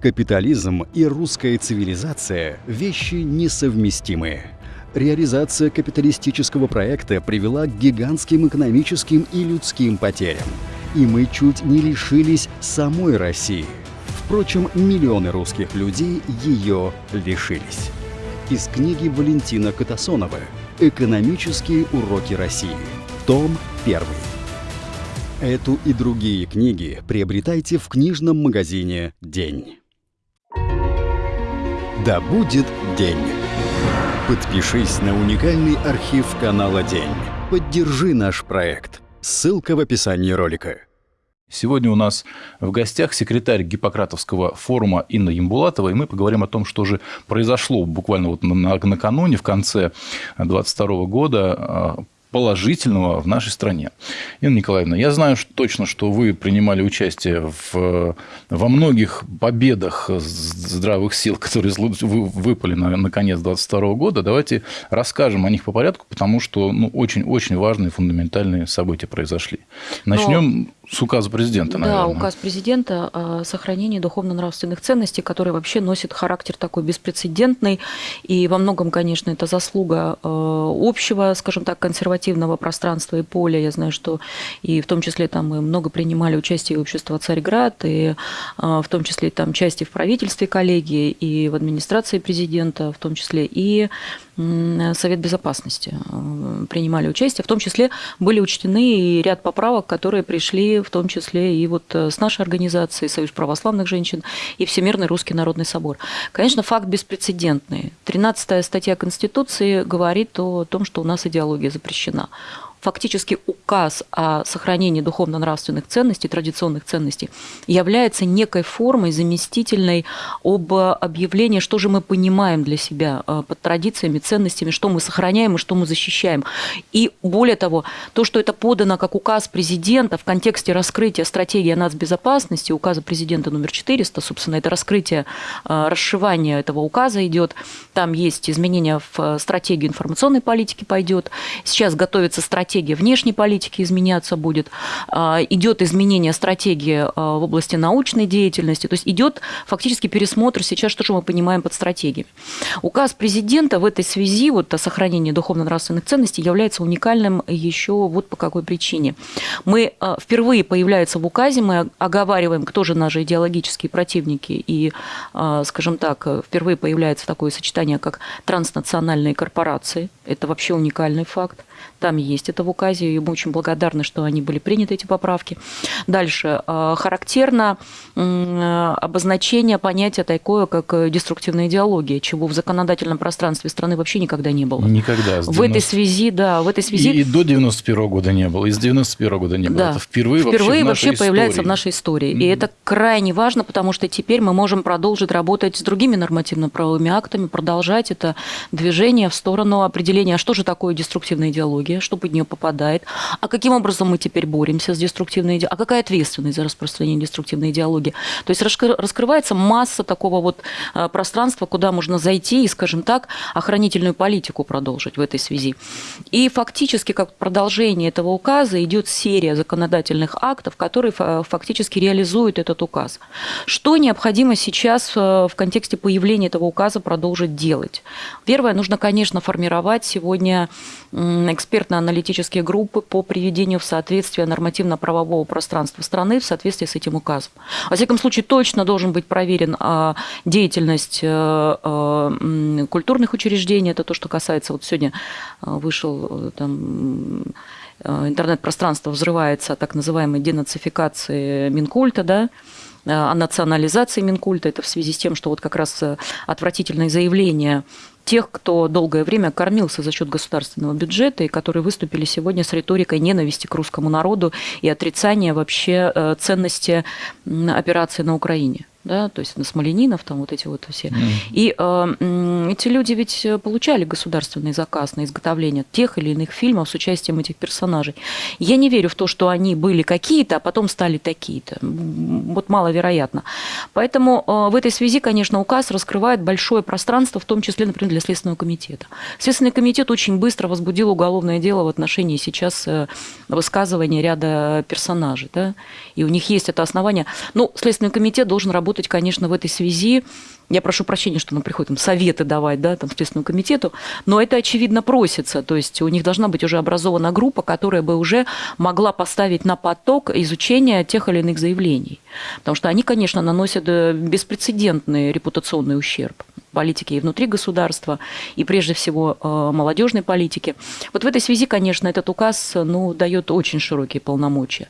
Капитализм и русская цивилизация – вещи несовместимые. Реализация капиталистического проекта привела к гигантским экономическим и людским потерям. И мы чуть не лишились самой России. Впрочем, миллионы русских людей ее лишились. Из книги Валентина Катасонова «Экономические уроки России». Том 1. Эту и другие книги приобретайте в книжном магазине «День». Да будет день! Подпишись на уникальный архив канала «День». Поддержи наш проект. Ссылка в описании ролика. Сегодня у нас в гостях секретарь Гиппократовского форума Инна Ямбулатова, и мы поговорим о том, что же произошло буквально вот накануне, в конце 2022 года а, положительного в нашей стране. Инна Николаевна, я знаю что, точно, что вы принимали участие в, во многих победах здравых сил, которые выпали на, на конец 2022 года. Давайте расскажем о них по порядку, потому что ну, очень-очень важные фундаментальные события произошли. Начнем с указа президента, наверное. Да, указ президента о сохранении духовно-нравственных ценностей, который вообще носит характер такой беспрецедентный. И во многом, конечно, это заслуга э, общего, скажем так, консервативного пространства и поля. Я знаю, что и в том числе там мы много принимали участие в обществе Царьград, и э, в том числе там части в правительстве коллегии, и в администрации президента, в том числе и Совет Безопасности э, принимали участие. В том числе были учтены и ряд поправок, которые пришли в том числе и вот э, с нашей организацией, Союз православных женщин и Всемирный Русский Народный Собор. Конечно, факт беспрецедентный. 13 статья Конституции говорит о том, что у нас идеология запрещена фактически указ о сохранении духовно-нравственных ценностей, традиционных ценностей, является некой формой заместительной об объявлении, что же мы понимаем для себя э, под традициями, ценностями, что мы сохраняем и что мы защищаем. И более того, то, что это подано как указ президента в контексте раскрытия стратегии нацбезопасности, указа президента номер 400, собственно, это раскрытие, э, расшивание этого указа идет, там есть изменения в стратегию информационной политики пойдет, сейчас готовится стратегия стратегия внешней политики изменяться будет, а, идет изменение стратегии а, в области научной деятельности, то есть идет фактически пересмотр сейчас, что же мы понимаем под стратегией. Указ президента в этой связи вот, о сохранении духовно-нравственных ценностей является уникальным еще вот по какой причине. Мы а, впервые появляется в указе, мы оговариваем, кто же наши идеологические противники, и, скажем так, впервые появляется такое сочетание, как транснациональные корпорации. Это вообще уникальный факт. Там есть это в указе, и мы очень благодарны, что они были приняты, эти поправки. Дальше. А, характерно обозначение понятия такое, как деструктивная идеология, чего в законодательном пространстве страны вообще никогда не было. Никогда. В этой связи, да, в этой связи... И, и до 91 года не было, и с 91 года не было. Да. Это впервые, впервые вообще, вообще появляется в нашей истории. Mm-hmm. И это крайне важно, потому что теперь мы можем продолжить работать с другими нормативно-правовыми актами, продолжать это движение в сторону определения, а что же такое деструктивная идеология, что под нее попадает, а каким образом мы теперь боремся с деструктивной идеологией, а какая ответственность за распространение деструктивной идеологии. То есть раскрывается масса такого вот а, пространства, куда можно зайти и, скажем так, охранительную политику продолжить в этой связи. И фактически, как продолжение этого указа, идет серия законодательных актов, которые фактически реализуют этот указ. Что необходимо сейчас э, в контексте появления этого указа продолжить делать? Первое, нужно, конечно, формировать сегодня экспертно-аналитические группы по приведению в соответствие нормативно-правового пространства страны в соответствии с этим указом. Во всяком случае, точно должен быть проверен а, деятельность э, э, культурных учреждений. Это то, что касается, вот сегодня э, вышел там, интернет-пространство взрывается так называемой денацификации Минкульта, да, о национализации Минкульта. Это в связи с тем, что вот как раз отвратительные заявления тех, кто долгое время кормился за счет государственного бюджета и которые выступили сегодня с риторикой ненависти к русскому народу и отрицания вообще э, ценности операции на Украине да, то есть на Смоленинов, там вот эти вот все. Mm. И э, эти люди ведь получали государственный заказ на изготовление тех или иных фильмов с участием этих персонажей. Я не верю в то, что они были какие-то, а потом стали такие-то. Вот маловероятно. Поэтому в этой связи, конечно, указ раскрывает большое пространство, в том числе, например, для Следственного комитета. Следственный комитет очень быстро возбудил уголовное дело в отношении сейчас высказывания ряда персонажей. Да? И у них есть это основание. Ну, Следственный комитет должен работать, конечно, в этой связи я прошу прощения, что нам приходит там, советы давать да, там, Следственному комитету, но это, очевидно, просится. То есть у них должна быть уже образована группа, которая бы уже могла поставить на поток изучения тех или иных заявлений. Потому что они, конечно, наносят э, беспрецедентный репутационный ущерб политики и внутри государства, и прежде всего э, молодежной политики. Вот в этой связи, конечно, этот указ ну, дает очень широкие полномочия.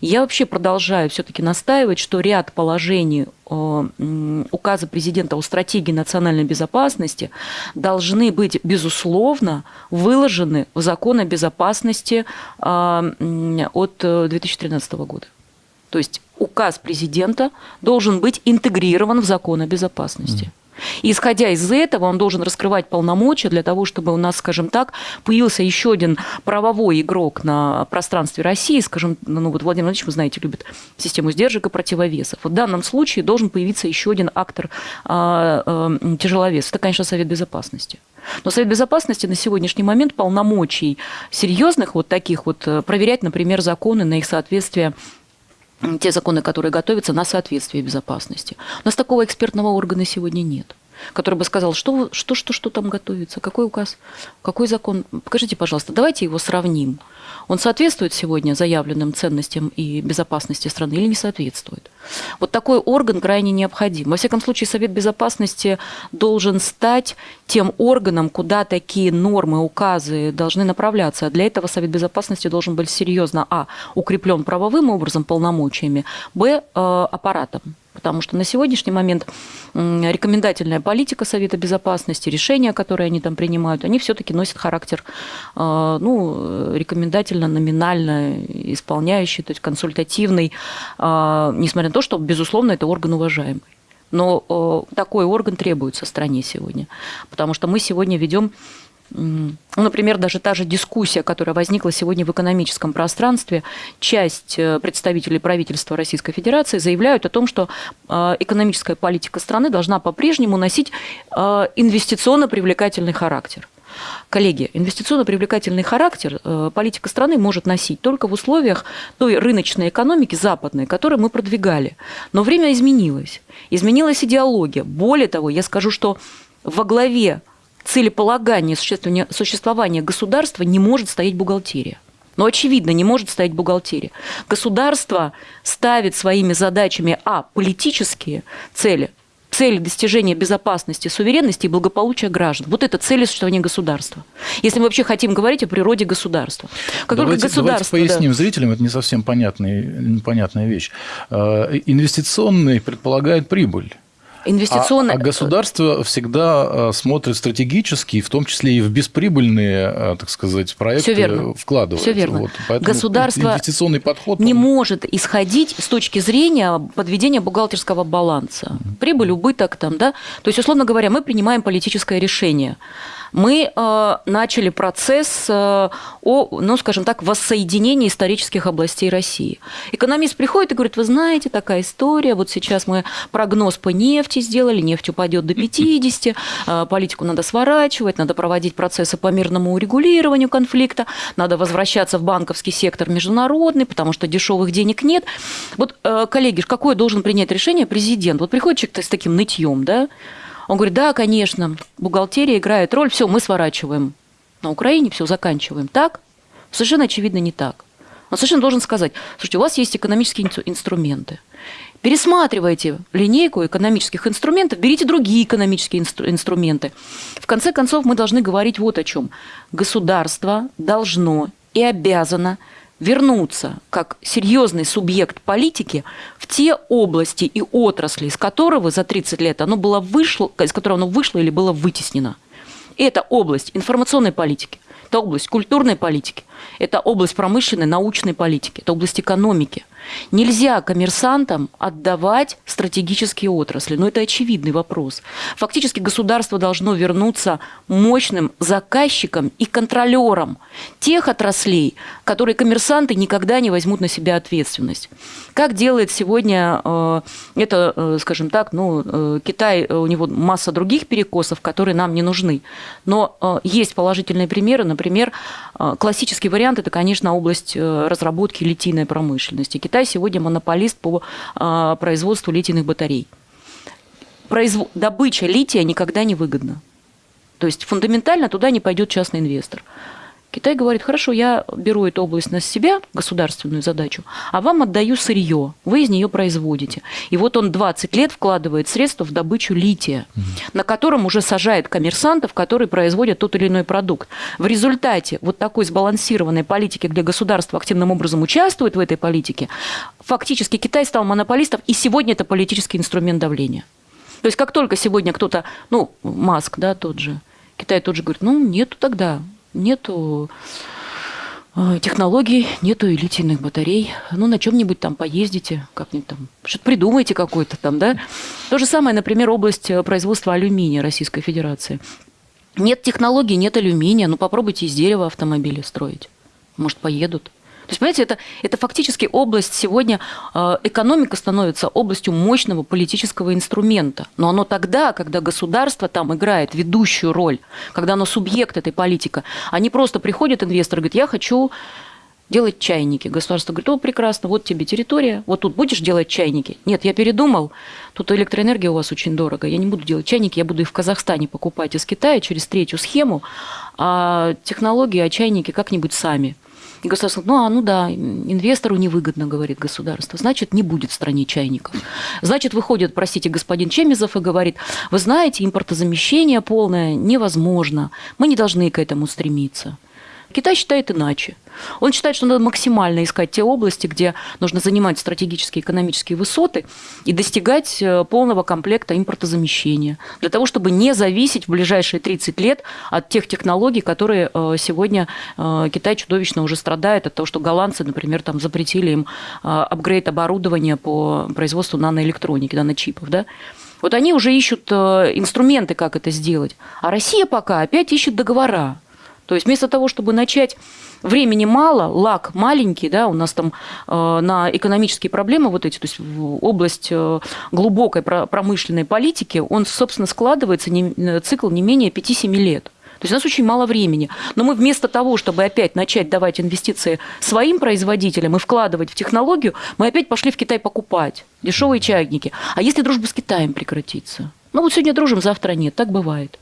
Я вообще продолжаю все-таки настаивать, что ряд положений э, указа президента о стратегии национальной безопасности должны быть, безусловно, выложены в закон о безопасности э, от 2013 года. То есть указ президента должен быть интегрирован в закон о безопасности. И исходя из этого, он должен раскрывать полномочия для того, чтобы у нас, скажем так, появился еще один правовой игрок на пространстве России, скажем, ну вот Владимир Владимирович, вы знаете, любит систему сдержек и противовесов. В данном случае должен появиться еще один актор а, а, тяжеловес. Это, конечно, Совет Безопасности. Но Совет Безопасности на сегодняшний момент полномочий серьезных вот таких вот э, проверять, например, законы на их соответствие те законы, которые готовятся на соответствие безопасности. У нас такого экспертного органа сегодня нет который бы сказал, что, что, что, что там готовится, какой указ, какой закон. Покажите, пожалуйста, давайте его сравним. Он соответствует сегодня заявленным ценностям и безопасности страны или не соответствует? Вот такой орган крайне необходим. Во всяком случае, Совет Безопасности должен стать тем органом, куда такие нормы, указы должны направляться. Для этого Совет Безопасности должен быть серьезно, а, укреплен правовым образом полномочиями, б, э, аппаратом. Потому что на сегодняшний момент рекомендательная политика Совета Безопасности, решения, которые они там принимают, они все-таки носят характер э, ну, рекомендательно-номинально исполняющий, то есть консультативный, э, несмотря на то, что, безусловно, это орган уважаемый. Но э, такой орган требуется стране сегодня, потому что мы сегодня ведем ну, например, даже та же дискуссия, которая возникла сегодня в экономическом пространстве, часть э, представителей правительства Российской Федерации заявляют о том, что э, экономическая политика страны должна по-прежнему носить э, инвестиционно привлекательный характер. Коллеги, инвестиционно привлекательный характер политика страны может носить только в условиях той рыночной экономики западной, которую мы продвигали. Но время изменилось. Изменилась идеология. Более того, я скажу, что во главе целеполагания существования государства не может стоять бухгалтерия. Но, очевидно, не может стоять бухгалтерия. Государство ставит своими задачами, а, политические цели, цели достижения безопасности, суверенности и благополучия граждан. Вот это цели существования государства. Если мы вообще хотим говорить о природе государства. Как давайте, только государство, давайте поясним да. зрителям, это не совсем понятная, понятная вещь. Э, инвестиционный предполагает прибыль. Инвестиционное... А, а государство всегда э, смотрит стратегически, в том числе и в бесприбыльные, э, так сказать, проекты Все верно. вкладывает. Все верно. Вот. Государство инвестиционный подход не он... может исходить с точки зрения подведения бухгалтерского баланса. Прибыль, убыток там, да. То есть, условно говоря, мы принимаем политическое решение мы э, начали процесс э, о, ну, скажем так, воссоединении исторических областей России. Экономист приходит и говорит, вы знаете, такая история, вот сейчас мы прогноз по нефти сделали, нефть упадет до 50, э, политику надо сворачивать, надо проводить процессы по мирному урегулированию конфликта, надо возвращаться в банковский сектор международный, потому что дешевых денег нет. Вот, коллеги, какое должен принять решение президент? Вот приходит человек с таким нытьем, да, он говорит, да, конечно, бухгалтерия играет роль, все, мы сворачиваем. На Украине все заканчиваем. Так? Совершенно очевидно не так. Он совершенно должен сказать, слушайте, у вас есть экономические инструменты. Пересматривайте линейку экономических инструментов, берите другие экономические инстру- инструменты. В конце концов, мы должны говорить вот о чем. Государство должно и обязано вернуться как серьезный субъект политики в те области и отрасли, из которого за 30 лет оно было вышло, из которого оно вышло или было вытеснено. Это область информационной политики, это область культурной политики, это область промышленной, научной политики, это область экономики – Нельзя коммерсантам отдавать стратегические отрасли. Но это очевидный вопрос. Фактически государство должно вернуться мощным заказчиком и контролером тех отраслей, которые коммерсанты никогда не возьмут на себя ответственность. Как делает сегодня э, это, э, скажем так, ну, э, Китай, у него масса других перекосов, которые нам не нужны. Но есть положительные примеры. Например, классический вариант – это, конечно, область разработки литийной промышленности. Китай сегодня монополист по производству литийных батарей. Произв... Добыча лития никогда не выгодна. То есть фундаментально туда не пойдет частный инвестор. Китай говорит, хорошо, я беру эту область на себя, государственную задачу, а вам отдаю сырье, вы из нее производите. И вот он 20 лет вкладывает средства в добычу лития, угу. на котором уже сажает коммерсантов, которые производят тот или иной продукт. В результате вот такой сбалансированной политики, где государство активным образом участвует в этой политике, фактически Китай стал монополистом, и сегодня это политический инструмент давления. То есть как только сегодня кто-то, ну, Маск, да, тот же, Китай тот же говорит, ну, нету тогда нету э, технологий, нету и литийных батарей. Ну, на чем-нибудь там поездите, как-нибудь там, что-то придумайте какое-то там, да. То же самое, например, область э, производства алюминия Российской Федерации. Нет технологий, нет алюминия, ну попробуйте из дерева автомобили строить. Может, поедут. То есть, понимаете, это, это фактически область сегодня, э, экономика становится областью мощного политического инструмента. Но оно тогда, когда государство там играет ведущую роль, когда оно субъект этой политики, они просто приходят, инвесторы, говорят, я хочу делать чайники. Государство говорит, о, прекрасно, вот тебе территория, вот тут будешь делать чайники. Нет, я передумал, тут электроэнергия у вас очень дорого, я не буду делать чайники, я буду их в Казахстане покупать из Китая через третью схему, а технологии, а чайники как-нибудь сами. И государство говорит, ну, а, ну да, инвестору невыгодно, говорит государство, значит, не будет в стране чайников. Значит, выходит, простите, господин Чемизов и говорит, вы знаете, импортозамещение полное невозможно, мы не должны к этому стремиться. Китай считает иначе. Он считает, что надо максимально искать те области, где нужно занимать стратегические экономические высоты и достигать э, полного комплекта импортозамещения, для того, чтобы не зависеть в ближайшие 30 лет от тех технологий, которые э, сегодня э, Китай чудовищно уже страдает от того, что голландцы, например, там запретили им апгрейд оборудования по производству наноэлектроники, наночипов, да, вот они уже ищут инструменты, как это сделать. А Россия пока опять ищет договора. То есть вместо того, чтобы начать времени мало, лак маленький, да, у нас там э, на экономические проблемы вот эти, то есть область э, глубокой промышленной политики, он, собственно, складывается не, э, цикл не менее 5-7 лет. То есть у нас очень мало времени. Но мы вместо того, чтобы опять начать давать инвестиции своим производителям и вкладывать в технологию, мы опять пошли в Китай покупать дешевые чайники. А если дружба с Китаем прекратится? Ну вот сегодня дружим, завтра нет. Так бывает.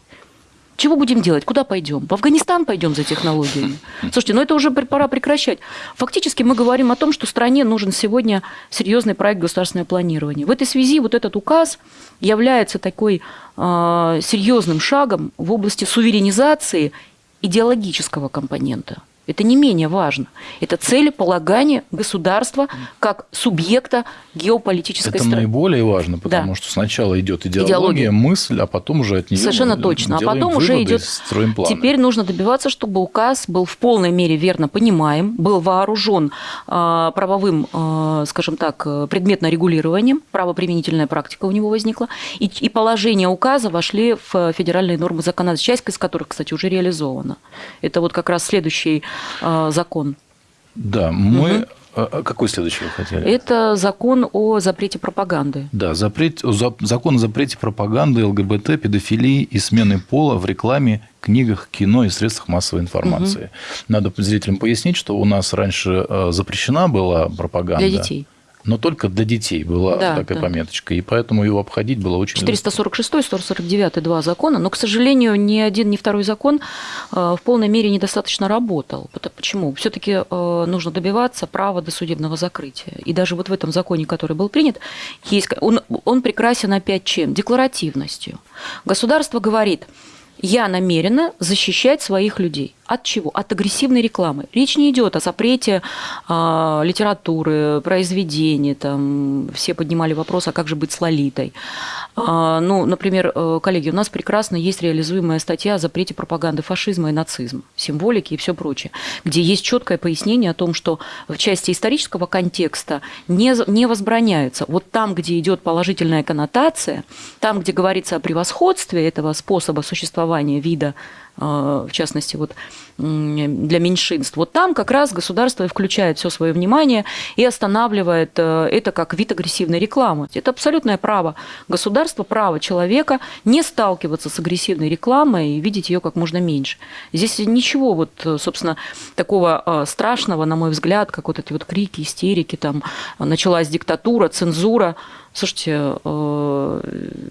Чего будем делать? Куда пойдем? В Афганистан пойдем за технологиями? Слушайте, ну это уже пора прекращать. Фактически мы говорим о том, что стране нужен сегодня серьезный проект государственного планирования. В этой связи вот этот указ является такой э, серьезным шагом в области суверенизации идеологического компонента. Это не менее важно. Это целеполагание государства как субъекта геополитической Это страны. наиболее важно, потому да. что сначала идет идеология, идеология, мысль, а потом уже от нее Совершенно точно. А потом уже идет... Теперь нужно добиваться, чтобы указ был в полной мере верно понимаем, был вооружен э, правовым, э, скажем так, предметно регулированием, правоприменительная практика у него возникла, и, и положения указа вошли в федеральные нормы законодательства, часть из которых, кстати, уже реализована. Это вот как раз следующий закон. Да, мы... Угу. Какой следующий вы хотели? Это закон о запрете пропаганды. Да, запрет, закон о запрете пропаганды ЛГБТ, педофилии и смены пола в рекламе, книгах, кино и средствах массовой информации. Угу. Надо зрителям пояснить, что у нас раньше э, запрещена была пропаганда. Для детей но только для детей была да, такая да. пометочка, и поэтому его обходить было очень 446 149 два закона, но, к сожалению, ни один, ни второй закон э, в полной мере недостаточно работал. Почему? все таки э, нужно добиваться права до судебного закрытия. И даже вот в этом законе, который был принят, есть, он, он прекрасен опять чем? Декларативностью. Государство говорит, я намерена защищать своих людей – От чего? От агрессивной рекламы. Речь не идет о запрете э, литературы, произведений. Там все поднимали вопрос, а как же быть с Лолитой. Э, ну, например, э, коллеги, у нас прекрасно есть реализуемая статья о запрете пропаганды фашизма и нацизма, символики и все прочее, где есть четкое пояснение о том, что в части исторического контекста не, не возбраняется. Вот там, где идет положительная коннотация, там, где говорится о превосходстве этого способа существования вида в частности, вот для меньшинств. Вот там как раз государство включает все свое внимание и останавливает э, это как вид агрессивной рекламы. Это абсолютное право государства, право человека не сталкиваться с агрессивной рекламой и видеть ее как можно меньше. Здесь ничего вот, собственно, такого э, страшного, на мой взгляд, как вот эти вот крики, истерики, там началась диктатура, цензура. Слушайте, э,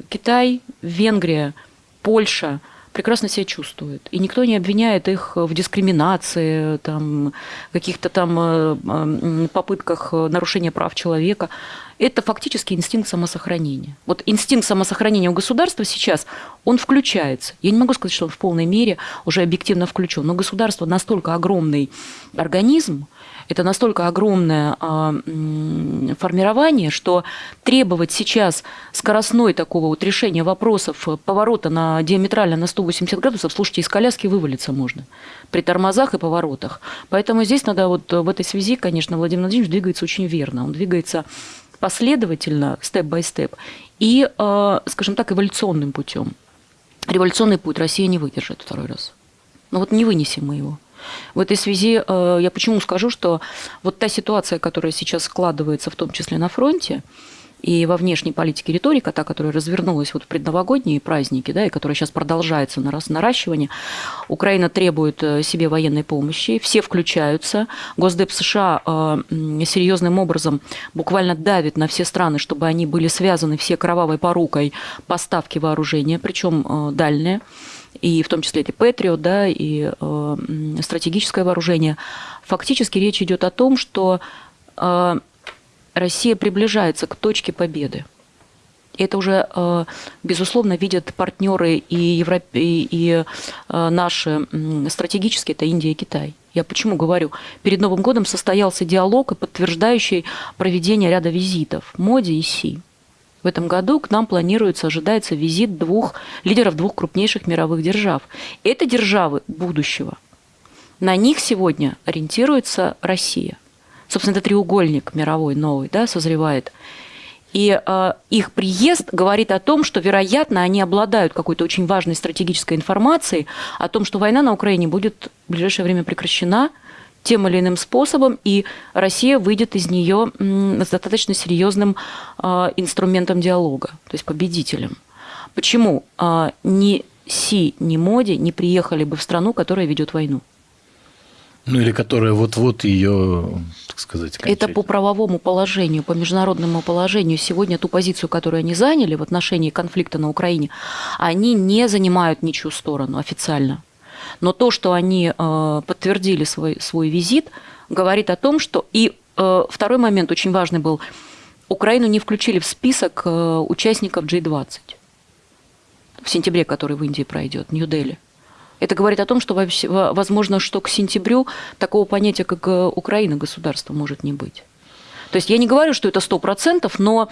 Китай, Венгрия, Польша – прекрасно себя чувствуют. И никто не обвиняет их в дискриминации, там, каких-то там э, попытках нарушения прав человека. Это фактически инстинкт самосохранения. Вот инстинкт самосохранения у государства сейчас, он включается. Я не могу сказать, что он в полной мере уже объективно включен, но государство настолько огромный организм, это настолько огромное а, формирование, что требовать сейчас скоростной такого вот решения вопросов, поворота на диаметрально на 180 градусов, слушайте, из коляски вывалиться можно при тормозах и поворотах. Поэтому здесь надо вот в этой связи, конечно, Владимир Владимирович двигается очень верно. Он двигается последовательно, степ-бай-степ, и, э, скажем так, эволюционным путем. Революционный путь Россия не выдержит второй раз. Ну вот не вынесем мы его. В этой связи э, я почему скажу, что вот та ситуация, которая сейчас складывается, в том числе на фронте, и во внешней политике риторика, та, которая развернулась вот в предновогодние праздники, да, и которая сейчас продолжается на раз наращивание, Украина требует э, себе военной помощи, все включаются. Госдеп США э, серьезным образом буквально давит на все страны, чтобы они были связаны все кровавой порукой поставки вооружения, причем дальние и в том числе эти Патриот, да, и э, стратегическое вооружение. Фактически речь идет о том, что э, Россия приближается к точке победы. Это уже, э, безусловно, видят партнеры и, Европ... и, э, наши стратегические, это Индия и Китай. Я почему говорю? Перед Новым годом состоялся диалог, подтверждающий проведение ряда визитов Моди и Си. В этом году к нам планируется, ожидается визит двух лидеров двух крупнейших мировых держав. Это державы будущего. На них сегодня ориентируется Россия. Собственно, это треугольник мировой новый, да, созревает. И э, их приезд говорит о том, что, вероятно, они обладают какой-то очень важной стратегической информацией о том, что война на Украине будет в ближайшее время прекращена – тем или иным способом, и Россия выйдет из нее с достаточно серьезным а, инструментом диалога, то есть победителем. Почему а, ни Си, ни Моди не приехали бы в страну, которая ведет войну? Ну или которая вот-вот ее, так сказать, Это по правовому положению, по международному положению. Сегодня ту позицию, которую они заняли в отношении конфликта на Украине, они не занимают ничью сторону официально. Но то, что они э, подтвердили свой, свой визит, говорит о том, что... И э, второй момент очень важный был. Украину не включили в список э, участников G20 в сентябре, который в Индии пройдет, Нью-Дели. Это говорит о том, что, возможно, что к сентябрю такого понятия, как Украина, государство может не быть. То есть я не говорю, что это сто процентов, но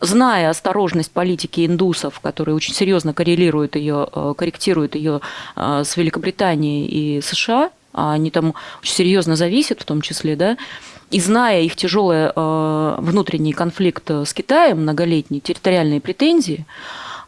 зная осторожность политики индусов, которые очень серьезно коррелируют ее, э, корректируют ее э, с Великобританией и США, а они там очень серьезно зависят в том числе, да, и зная их тяжелый э, внутренний конфликт с Китаем, многолетние территориальные претензии,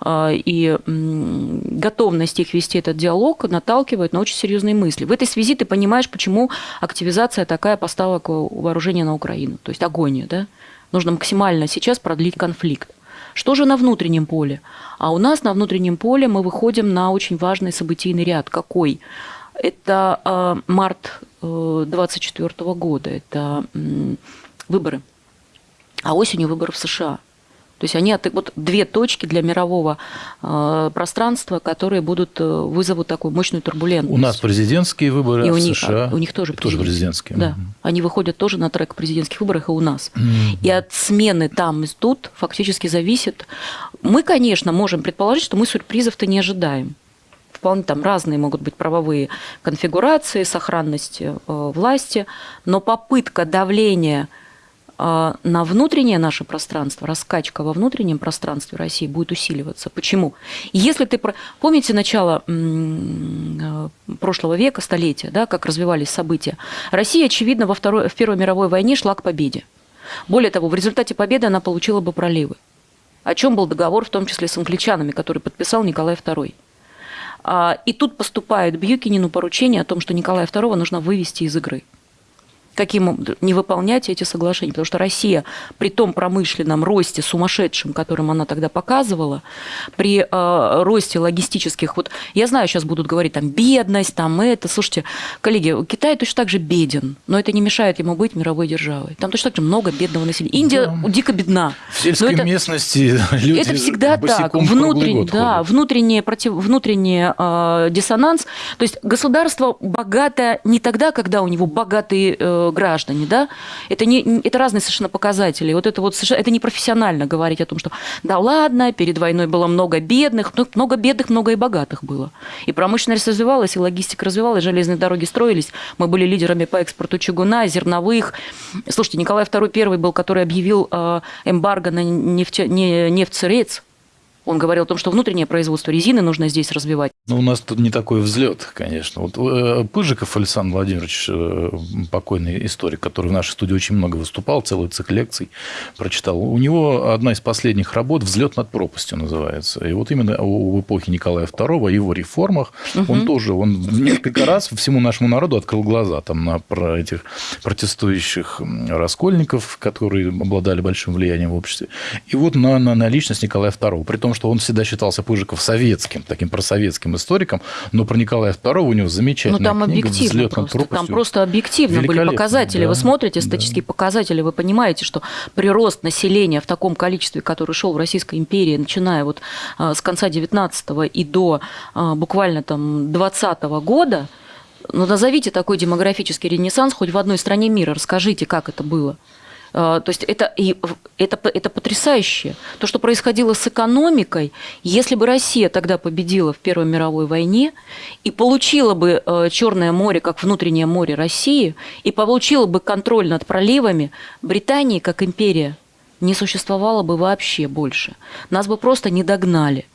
и готовность их вести этот диалог наталкивает на очень серьезные мысли. В этой связи ты понимаешь, почему активизация такая поставок вооружения на Украину, то есть агония. Да? Нужно максимально сейчас продлить конфликт. Что же на внутреннем поле? А у нас на внутреннем поле мы выходим на очень важный событийный ряд. Какой? Это э, март 2024 э, года, это э, выборы. А осенью выборы в США. То есть они вот две точки для мирового э, пространства, которые будут э, вызовут такую мощную турбулентность. У нас президентские выборы, и а у в них, США у них тоже, тоже президентские. Да, mm-hmm. они выходят тоже на трек президентских выборах и у нас. Mm-hmm. И от смены там и тут фактически зависит. Мы, конечно, можем предположить, что мы сюрпризов-то не ожидаем вполне там разные могут быть правовые конфигурации, сохранность э, власти, но попытка давления на внутреннее наше пространство, раскачка во внутреннем пространстве России будет усиливаться. Почему? Если ты... Помните начало э, прошлого века, столетия, да, как развивались события? Россия, очевидно, во второй, в Первой мировой войне шла к победе. Более того, в результате победы она получила бы проливы. О чем был договор, в том числе с англичанами, который подписал Николай II. А, и тут поступает Бьюкинину поручение о том, что Николая II нужно вывести из игры каким не выполнять эти соглашения. Потому что Россия при том промышленном росте сумасшедшем, которым она тогда показывала, при э, росте логистических... Вот я знаю, сейчас будут говорить там бедность, там это. Слушайте, коллеги, Китай точно так же беден, но это не мешает ему быть мировой державой. Там точно так же много бедного населения. Индия да. дико бедна. В сельской это, местности люди Это всегда так. Внутренний, да, внутренний, против, внутренний э, диссонанс. То есть государство богато не тогда, когда у него богатые э, граждане, да, это, не, это разные совершенно показатели. Вот это вот совершенно, это не профессионально говорить о том, что да ладно, перед войной было много бедных, но много бедных, много и богатых было. И промышленность развивалась, и логистика развивалась, железные дороги строились. Мы были лидерами по экспорту чугуна, зерновых. Слушайте, Николай II первый был, который объявил э, эмбарго на нефть, не, нефть-сырец, он говорил о том, что внутреннее производство резины нужно здесь развивать. Ну, у нас тут не такой взлет, конечно. Вот э, Пыжиков Александр Владимирович, э, покойный историк, который в нашей студии очень много выступал, целый цикл лекций прочитал. У него одна из последних работ «Взлет над пропастью» называется. И вот именно в эпохе Николая II, его реформах, угу. он тоже, он несколько раз всему нашему народу открыл глаза там на про этих протестующих раскольников, которые обладали большим влиянием в обществе. И вот на, на, на личность Николая II. При том, что он всегда считался Пыжиков советским, таким просоветским историком, но про Николая II у него замечательная ну, там книга объективно просто. Там просто объективно были показатели. Да, Вы смотрите статистические да. показатели, вы понимаете, что прирост населения в таком количестве, который шел в Российской империи, начиная вот а, с конца 19 и до а, буквально там 20 года, ну, назовите такой демографический ренессанс хоть в одной стране мира, расскажите, как это было. А, то есть это, это, это потрясающе. То, что происходило с экономикой, если бы Россия тогда победила в Первой мировой войне и получила бы э, Черное море как внутреннее море России, и получила бы контроль над проливами, Британии как империя не существовало бы вообще больше. Нас бы просто не догнали.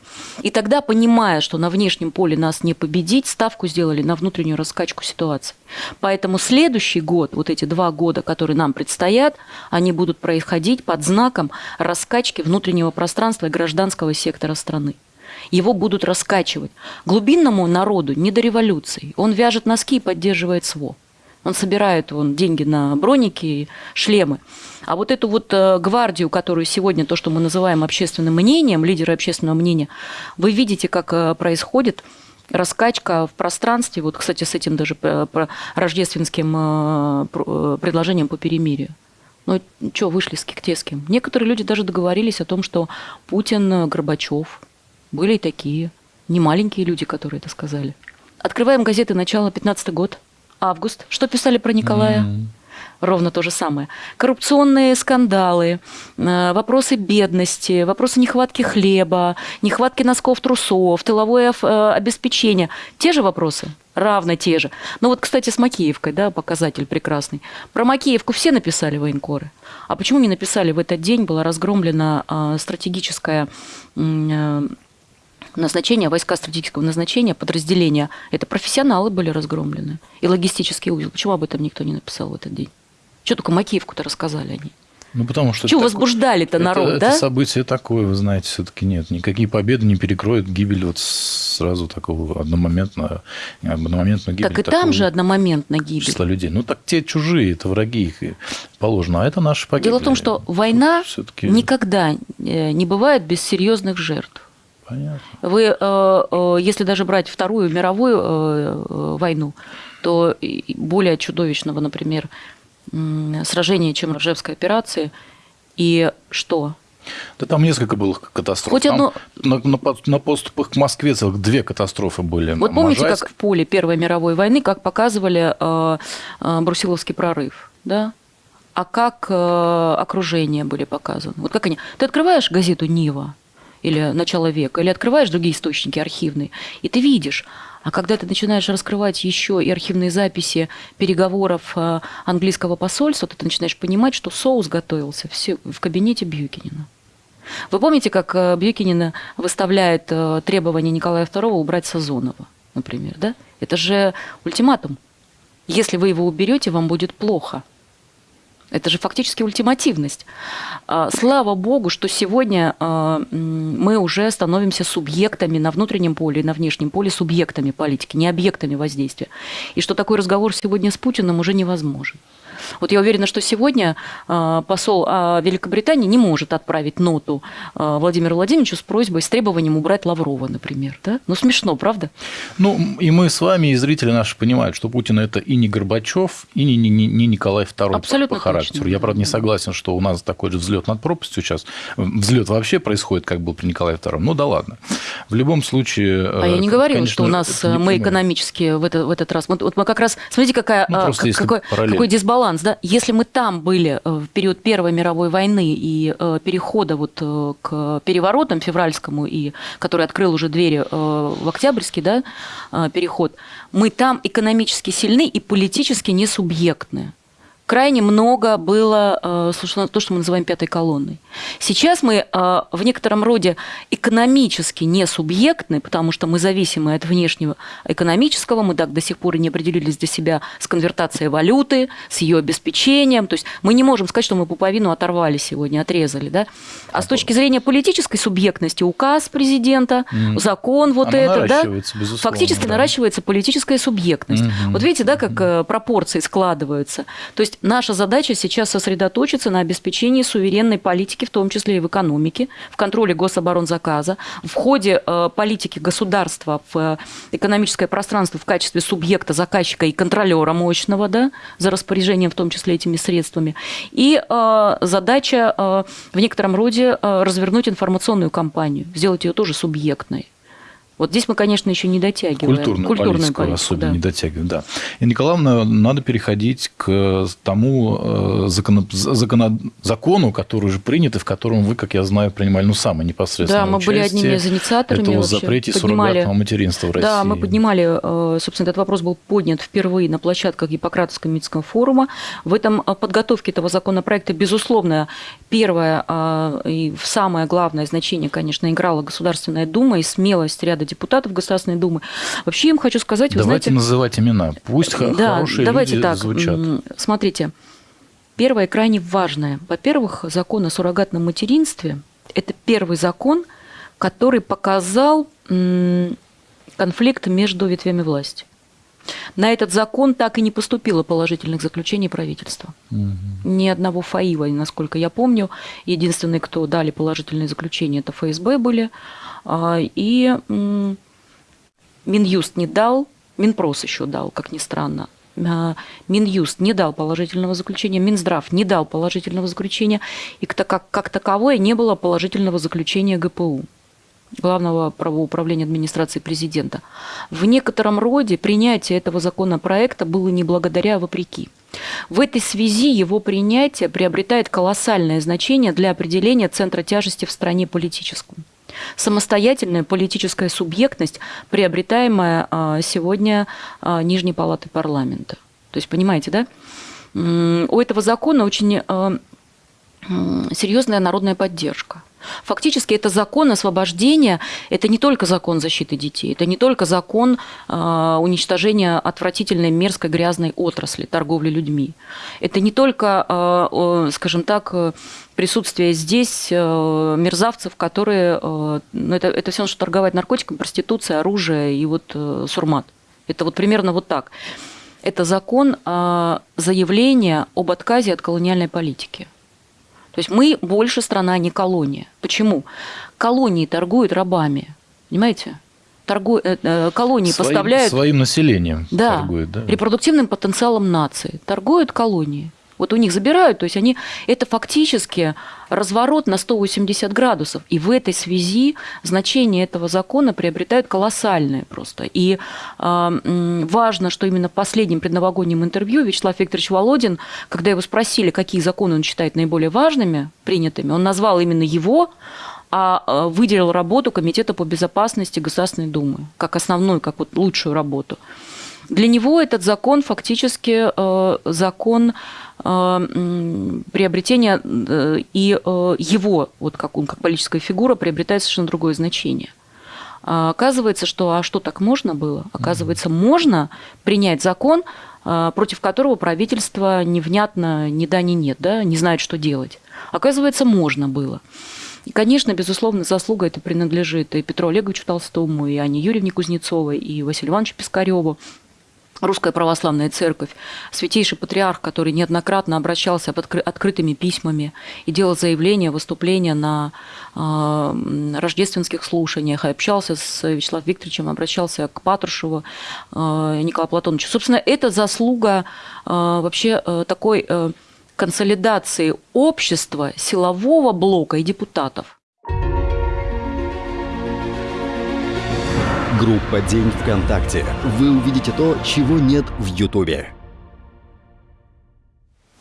И тогда, понимая, что на внешнем поле нас не победить, ставку сделали на внутреннюю раскачку ситуации. Поэтому следующий год, вот эти два года, которые нам предстоят, они будут происходить под знаком раскачки внутреннего пространства и гражданского сектора страны его будут раскачивать. Глубинному народу не до революции. Он вяжет носки и поддерживает СВО. Он собирает вон, деньги на броники и шлемы. А вот эту вот э, гвардию, которую сегодня, то, что мы называем общественным мнением, лидеры общественного мнения, вы видите, как э, происходит раскачка в пространстве, вот, кстати, с этим даже э, рождественским предложением по перемирию. Ну, что, вышли с Киктеским? Некоторые люди даже договорились о том, что Путин, Горбачев, были и такие, не маленькие люди, которые это сказали. Открываем газеты «Начало 15 год», август. Что писали про Николая? Ровно то же самое. Коррупционные скандалы, э, вопросы бедности, вопросы нехватки хлеба, нехватки носков, трусов, тыловое э, обеспечение. Те же вопросы? Равно те же. Ну вот, кстати, с Макеевкой, да, показатель прекрасный. Про Макеевку все написали военкоры. А почему не написали в этот день, была разгромлена э, стратегическая назначение, войска стратегического назначения, подразделения, это профессионалы были разгромлены. И логистический узел. Почему об этом никто не написал в этот день? Что только Макеевку-то рассказали они? Ну, потому что... Что возбуждали-то народ, это, да? Это событие такое, вы знаете, все-таки нет. Никакие победы не перекроют гибель вот сразу такого одномоментно, одномоментно гибель. Так и там же одномоментно гибель. Числа людей. Ну, так те чужие, это враги их положено, а это наши погибли. Дело в том, что война никогда э, не бывает без серьезных жертв. Понятно. Вы, э, э, если даже брать Вторую мировую войну, то более чудовищного, например, сражения, чем Ржевской операции. И что? Да там несколько было катастроф. Хоть одно... на, на, на поступах к Москве целых две катастрофы были. Вот помните, Можайск... как в поле Первой мировой войны, как показывали э, э, Брусиловский прорыв, да? А как э, окружение были показаны? Вот как они... Ты открываешь газету «Нива», или начала века, или открываешь другие источники архивные, и ты видишь, а когда ты начинаешь раскрывать еще и архивные записи переговоров э, английского посольства, то ты начинаешь понимать, что соус готовился все в кабинете Бьюкинина. Вы помните, как э, Бьюкинин выставляет э, требование Николая II убрать Сазонова, например, да? Это же ультиматум. Если вы его уберете, вам будет плохо. Это же фактически ультимативность. А, слава богу, что сегодня а, мы уже становимся субъектами на внутреннем поле и на внешнем поле, субъектами политики, не объектами воздействия. И что такой разговор сегодня с Путиным уже невозможен. Вот я уверена, что сегодня а, посол а, Великобритании не может отправить ноту а, Владимиру Владимировичу с просьбой, с требованием убрать Лаврова, например. Да? Ну, смешно, правда? Ну, и мы с вами, и зрители наши понимают, что Путин – это и не Горбачев, и не, не, не Николай II Абсолютно по характеру. Точно. Я, правда, не согласен, что у нас такой же взлет над пропастью сейчас. Взлет вообще происходит, как был при Николае II. Ну, да ладно. В любом случае... А я не говорила, конечно, что у нас мы экономически в, это, в этот раз... Вот, вот мы как раз... Смотрите, какая, ну, какой, какой дисбаланс баланс, да, если мы там были э, в период Первой мировой войны и э, перехода вот э, к переворотам февральскому, и который открыл уже двери в Октябрьский да, переход, мы там экономически сильны и политически не субъектны крайне много было э, то, что мы называем пятой колонной. Сейчас мы э, в некотором роде экономически не субъектны, потому что мы зависимы от внешнего экономического, мы так до сих пор и не определились для себя с конвертацией валюты, с ее обеспечением. То есть мы не можем сказать, что мы пуповину оторвали сегодня, отрезали. Да? А с точки зрения политической субъектности указ президента, mm. закон вот Она это, да, фактически да. наращивается политическая субъектность. Mm-hmm. Вот видите, да, как mm-hmm. пропорции складываются. То есть наша задача сейчас сосредоточиться на обеспечении суверенной политики, в том числе и в экономике, в контроле гособоронзаказа, в ходе э, политики государства в э, экономическое пространство в качестве субъекта, заказчика и контролера мощного, да, за распоряжением в том числе этими средствами. И э, задача в некотором роде развернуть информационную кампанию, сделать ее тоже субъектной. Вот здесь мы, конечно, еще не дотягиваем. Культурную, Культурную политику, политику особенно да. не дотягиваем, да. И, Николаевна, надо переходить к тому закону, э, закону, закону, который уже принят, и в котором вы, как я знаю, принимали ну, самое непосредственное Да, мы были одними из инициаторами. Это о запрете поднимали, суррогатного материнства в России. Да, мы поднимали, э, собственно, этот вопрос был поднят впервые на площадках Гиппократовского медицинского форума. В этом э, подготовке этого законопроекта, безусловно, первое и самое главное значение, конечно, играла Государственная Дума и смелость ряда депутатов Государственной Думы. Вообще им хочу сказать, вы давайте знаете... называть имена, пусть да, хорошие давайте люди так, звучат. Смотрите, первое крайне важное. Во-первых, закон о суррогатном материнстве – это первый закон, который показал конфликт между ветвями власти. На этот закон так и не поступило положительных заключений правительства. Угу. Ни одного ФАИВа, насколько я помню. Единственные, кто дали положительные заключения, это ФСБ были. А, и Минюст не дал, Минпрос еще дал, как ни странно. А, Минюст не дал положительного заключения, Минздрав не дал положительного заключения, и как, как таковое не было положительного заключения ГПУ. Главного правоуправления администрации президента. В некотором роде принятие этого законопроекта было не благодаря, а вопреки. В этой связи его принятие приобретает колоссальное значение для определения центра тяжести в стране политическом. Самостоятельная политическая субъектность, приобретаемая а, сегодня а, Нижней палатой парламента. То есть, понимаете, да? У этого закона очень а, серьезная народная поддержка. Фактически это закон освобождения, это не только закон защиты детей, это не только закон э, уничтожения отвратительной, мерзкой, грязной отрасли торговли людьми. Это не только, э, скажем так, присутствие здесь э, мерзавцев, которые... Э, ну, это, это все, что торговать наркотиками, проституция, оружие и вот э, сурмат. Это вот примерно вот так. Это закон заявления об отказе от колониальной политики. То есть мы больше страна, а не колония. Почему? Колонии торгуют рабами, понимаете? Торгу... Э, э, колонии своим, поставляют... Своим населением да, торгуют, да? репродуктивным потенциалом нации. Торгуют колонии. Вот у них забирают, то есть они, это фактически разворот на 180 градусов. И в этой связи значение этого закона приобретает колоссальное просто. И э, важно, что именно в последнем предновогоднем интервью Вячеслав Викторович Володин, когда его спросили, какие законы он считает наиболее важными, принятыми, он назвал именно его а э, выделил работу Комитета по безопасности Государственной Думы как основную, как вот лучшую работу. Для него этот закон фактически э, закон приобретения и его, вот как он, как политическая фигура, приобретает совершенно другое значение. А оказывается, что а что так можно было? Оказывается, можно принять закон, против которого правительство невнятно ни да, ни нет, да, не знает, что делать. Оказывается, можно было. И, конечно, безусловно, заслуга это принадлежит и Петру Олеговичу Толстому, и Анне Юрьевне Кузнецовой, и Василию Ивановичу Пискареву. Русская православная церковь, святейший патриарх, который неоднократно обращался открытыми письмами и делал заявления, выступления на э, рождественских слушаниях, общался с Вячеславом Викторовичем, обращался к Патрушеву э, Николаю Платоновичу. Собственно, это заслуга э, вообще э, такой э, консолидации общества, силового блока и депутатов. Группа «День ВКонтакте». Вы увидите то, чего нет в Ютубе.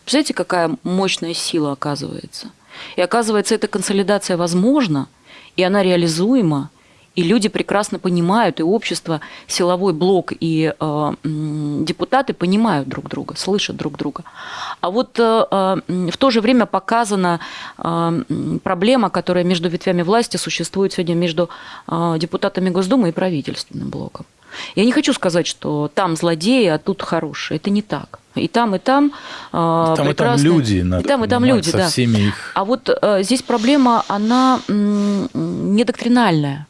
Представляете, какая мощная сила оказывается? И оказывается, эта консолидация возможна, и она реализуема, и люди прекрасно понимают, и общество, силовой блок и э, депутаты понимают друг друга, слышат друг друга. А вот э, э, в то же время показана э, проблема, которая между ветвями власти существует сегодня между э, депутатами Госдумы и правительственным блоком. Я не хочу сказать, что там злодеи, а тут хорошие. Это не так. И там, и там, э, и там, и там люди. Надо и там, и там люди, да. Всеми их... А вот э, здесь проблема, она не доктринальная.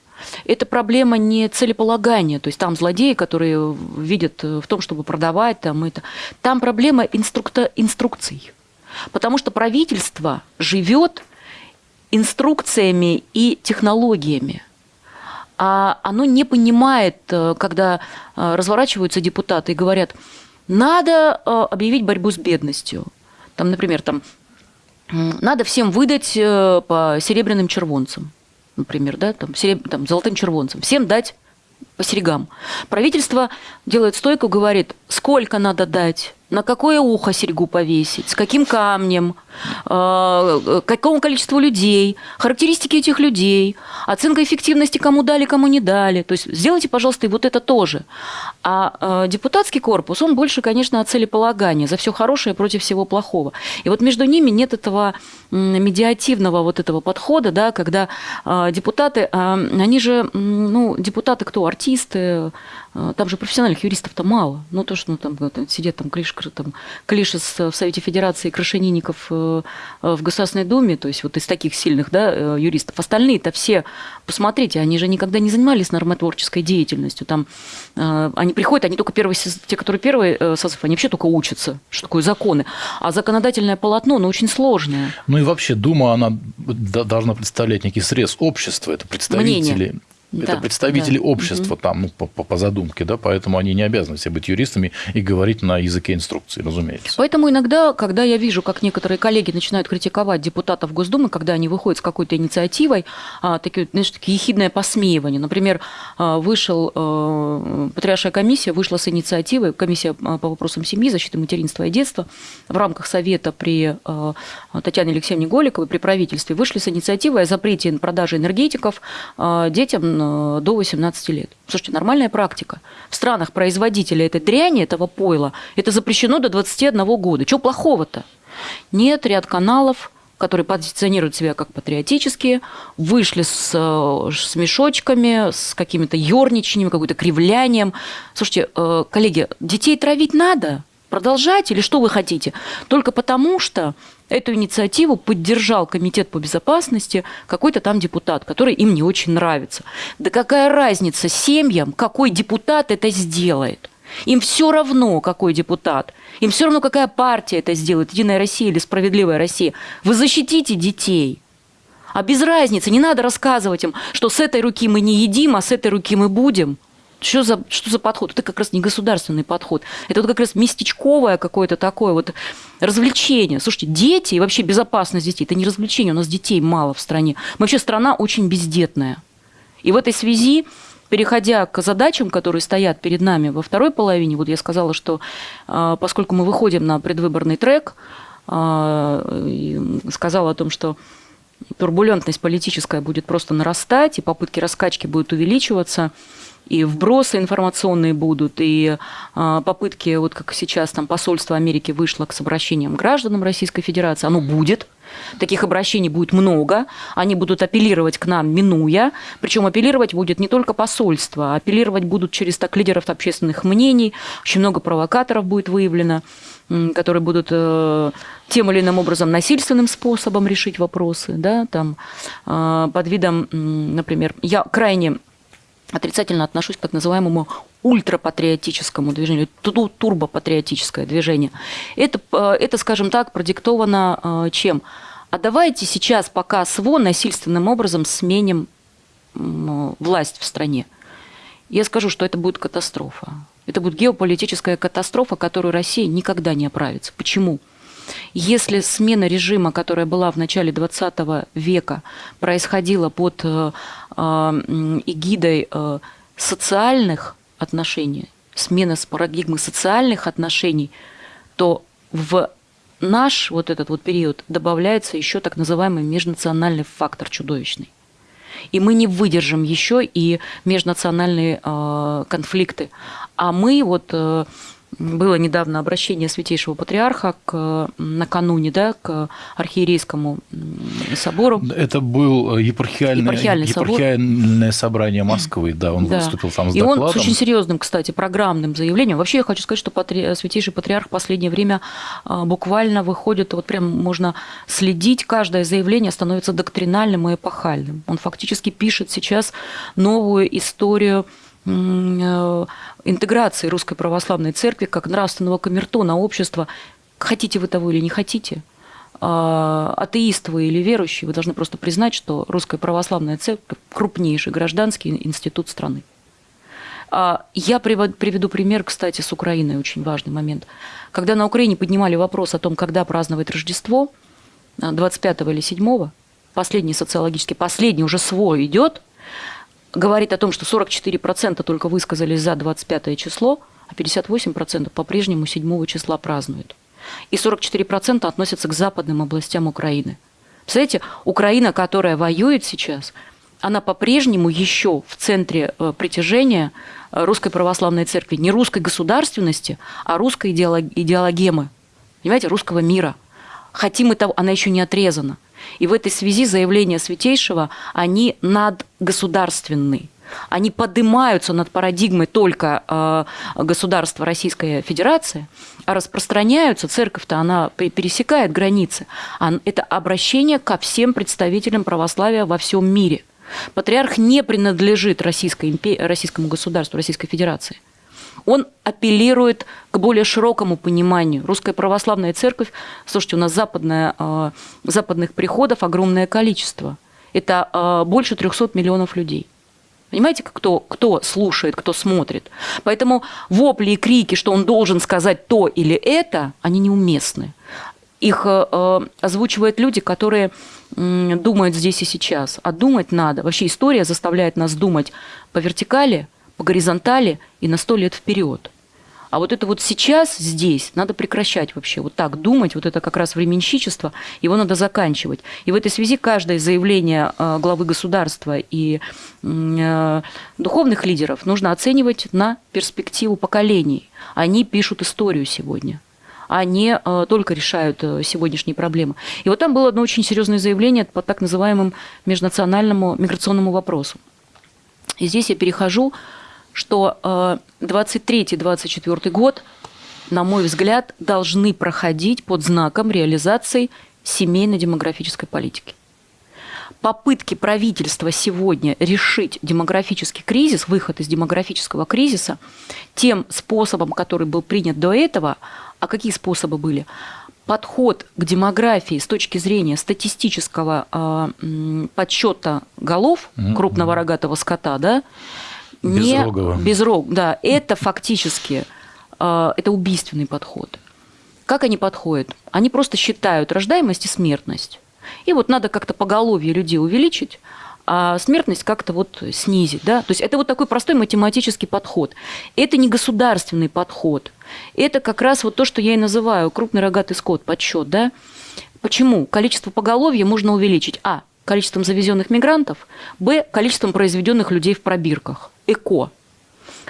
Это проблема не целеполагания, то есть там злодеи, которые видят в том, чтобы продавать там это. Там проблема инструкта, инструкций. Потому что правительство живет инструкциями и технологиями. А оно не понимает, э, когда э, разворачиваются депутаты и говорят, надо э, объявить борьбу с бедностью. Там, например, там, надо всем выдать по серебряным червонцам например, да, там, сереб... там, золотым червонцам, всем дать по серьгам. Правительство делает стойку, говорит, сколько надо дать, на какое ухо серьгу повесить, с каким камнем, какому количеству людей, характеристики этих людей, оценка эффективности, кому дали, кому не дали. То есть сделайте, пожалуйста, и вот это тоже. А э, депутатский корпус, он больше, конечно, о целеполагании, за все хорошее против всего плохого. И вот между ними нет этого медиативного вот этого подхода, да, когда э, депутаты, они же, ну, депутаты кто? Артисты, там же профессиональных юристов-то мало. Ну, то, что ну, там, там сидят там, клиш, там Клишес в Совете Федерации, Крашенинников э, э, в Государственной Думе, то есть вот из таких сильных да, э, юристов. Остальные-то все, посмотрите, они же никогда не занимались нормотворческой деятельностью. Там они приходят, они только первые, те, которые первый созыв, они вообще только учатся, что такое законы. А законодательное полотно, оно очень сложное. Ну и вообще Дума, она должна представлять некий срез общества, это представители. Мнение это да, представители да. общества угу. там, ну, по, по, задумке, да, поэтому они не обязаны все быть юристами и говорить на языке инструкции, разумеется. Поэтому иногда, когда я вижу, как некоторые коллеги начинают критиковать депутатов Госдумы, когда они выходят с какой-то инициативой, а, такие, знаешь, такие ехидное посмеивание. Например, а, вышел, а, Патриаршая комиссия вышла с инициативой, комиссия а, по вопросам семьи, защиты материнства и детства, в рамках Совета при а, Татьяне Алексеевне Голиковой, при правительстве, вышли с инициативой о запрете продажи энергетиков а, детям Э, до 18 лет. Слушайте, нормальная практика. В странах производителя этой дряни, этого пойла, это запрещено до 21 года. Чего плохого-то? Нет, ряд каналов, которые позиционируют себя как патриотические, вышли с, э, с мешочками, с какими-то ерничаниями, каким-то кривлянием. Слушайте, э, коллеги, детей травить надо? Продолжать или что вы хотите? Только потому, что Эту инициативу поддержал Комитет по безопасности какой-то там депутат, который им не очень нравится. Да какая разница семьям, какой депутат это сделает? Им все равно, какой депутат. Им все равно, какая партия это сделает, Единая Россия или Справедливая Россия. Вы защитите детей. А без разницы, не надо рассказывать им, что с этой руки мы не едим, а с этой руки мы будем. Что за, что за подход? Это как раз не государственный подход. Это вот как раз местечковое какое-то такое вот развлечение. Слушайте, дети и вообще безопасность детей – это не развлечение. У нас детей мало в стране. Мы вообще страна очень бездетная. И в этой связи переходя к задачам, которые стоят перед нами во второй половине, вот я сказала, что а, поскольку мы выходим на предвыборный трек, а, сказала о том, что турбулентность политическая будет просто нарастать, и попытки раскачки будут увеличиваться, и вбросы информационные будут, и э, попытки, вот как сейчас там посольство Америки вышло к обращениям гражданам Российской Федерации, оно будет, Таких обращений будет много, они будут апеллировать к нам, минуя. Причем апеллировать будет не только посольство, а апеллировать будут через так лидеров общественных мнений. Очень много провокаторов будет выявлено, которые будут э, тем или иным образом насильственным способом решить вопросы. Да, там, э, под видом, например, я крайне отрицательно отношусь к так называемому ультрапатриотическому движению, турбопатриотическое движение. Это, э, это, скажем так, продиктовано э, чем? А давайте сейчас пока СВО насильственным образом сменим власть в стране. Я скажу, что это будет катастрофа. Это будет геополитическая катастрофа, которую Россия никогда не оправится. Почему? Если смена режима, которая была в начале 20 века, происходила под э, эгидой социальных отношений, смена с парадигмы социальных отношений, то в наш вот этот вот период добавляется еще так называемый межнациональный фактор чудовищный. И мы не выдержим еще и межнациональные э, конфликты. А мы вот э, было недавно обращение Святейшего Патриарха к, накануне да, к архиерейскому собору. Это был епархиальное, епархиальный епархиальное собрание Москвы, да, он да. выступил там с И докладом. он с очень серьезным, кстати, программным заявлением. Вообще я хочу сказать, что патри... Святейший Патриарх в последнее время а, буквально выходит, вот прям можно следить, каждое заявление становится доктринальным и эпохальным. Он фактически пишет сейчас новую историю Э, интеграции Русской Православной Церкви как нравственного камертона общества. Хотите вы того или не хотите, а, атеист вы или верующий, вы должны просто признать, что Русская Православная Церковь – крупнейший гражданский институт страны. А, я приведу пример, кстати, с Украиной, очень важный момент. Когда на Украине поднимали вопрос о том, когда праздновать Рождество, 25 или 7, последний социологический, последний уже свой идет, говорит о том, что 44% только высказались за 25 число, а 58% по-прежнему 7 числа празднуют. И 44% относятся к западным областям Украины. Представляете, Украина, которая воюет сейчас, она по-прежнему еще в центре э, притяжения э, русской православной церкви. Не русской государственности, а русской идеологемы. Понимаете, русского мира. Хотим мы того, она еще не отрезана. И в этой связи заявления Святейшего, они надгосударственны. Они поднимаются над парадигмой только э, государства Российской Федерации, а распространяются, церковь-то она пересекает границы. Это обращение ко всем представителям православия во всем мире. Патриарх не принадлежит Российской империи, российскому государству, Российской Федерации он апеллирует к более широкому пониманию. Русская православная церковь, слушайте, у нас западная, э, западных приходов огромное количество. Это э, больше 300 миллионов людей. Понимаете, кто, кто слушает, кто смотрит. Поэтому вопли и крики, что он должен сказать то или это, они неуместны. Их э, озвучивают люди, которые э, думают здесь и сейчас. А думать надо. Вообще история заставляет нас думать по вертикали – по горизонтали и на сто лет вперед. А вот это вот сейчас, здесь, надо прекращать вообще вот так думать, вот это как раз временщичество, его надо заканчивать. И в этой связи каждое заявление э, главы государства и э, духовных лидеров нужно оценивать на перспективу поколений. Они пишут историю сегодня а не э, только решают сегодняшние проблемы. И вот там было одно очень серьезное заявление по так называемому межнациональному миграционному вопросу. И здесь я перехожу что 23-24 э, год, на мой взгляд, должны проходить под знаком реализации семейно-демографической политики. Попытки правительства сегодня решить демографический кризис, выход из демографического кризиса, тем способом, который был принят до этого, а какие способы были? Подход к демографии с точки зрения статистического э, подсчета голов крупного рогатого скота, да, Безрогого. Не, безрог, да, это фактически э, это убийственный подход. Как они подходят? Они просто считают рождаемость и смертность. И вот надо как-то поголовье людей увеличить, а смертность как-то вот снизить. Да? То есть это вот такой простой математический подход. Это не государственный подход. Это как раз вот то, что я и называю крупный рогатый скот, подсчет. Да? Почему? Количество поголовья можно увеличить. А. Количеством завезенных мигрантов. Б. Количеством произведенных людей в пробирках. ЭКО.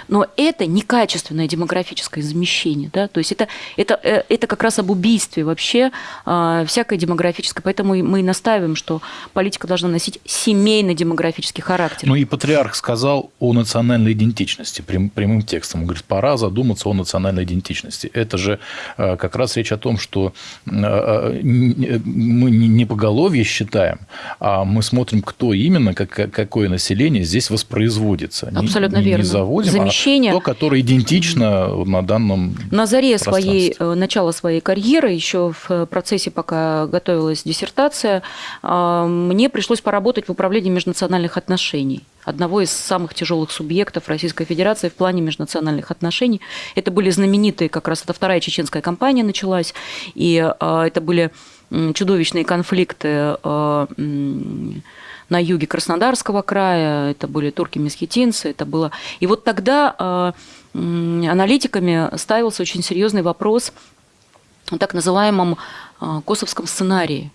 Но это некачественное демографическое замещение. Да? То есть это, это, э, это как раз об убийстве вообще э, всякой демографической. Поэтому мы и настаиваем, что политика должна носить семейно-демографический характер. Ну и патриарх сказал о национальной идентичности прям, прямым текстом. Он говорит, пора задуматься о национальной идентичности. Это же э, как раз речь о том, что э, э мы не поголовье считаем, а мы смотрим, кто именно, как, какое население здесь воспроизводится. Абсолютно не, верно. Не заводим, замещение. То, которое идентично на данном На заре своей, э, начала своей карьеры, еще в процессе, пока готовилась диссертация, э, мне пришлось поработать в управлении межнациональных отношений одного из самых тяжелых субъектов Российской Федерации в плане межнациональных отношений. Это были знаменитые, как раз это вторая чеченская кампания началась, и э, это были чудовищные конфликты на юге Краснодарского края, это были турки-месхетинцы, это было... И вот тогда э, аналитиками ставился очень серьезный вопрос о так называемом э, косовском сценарии.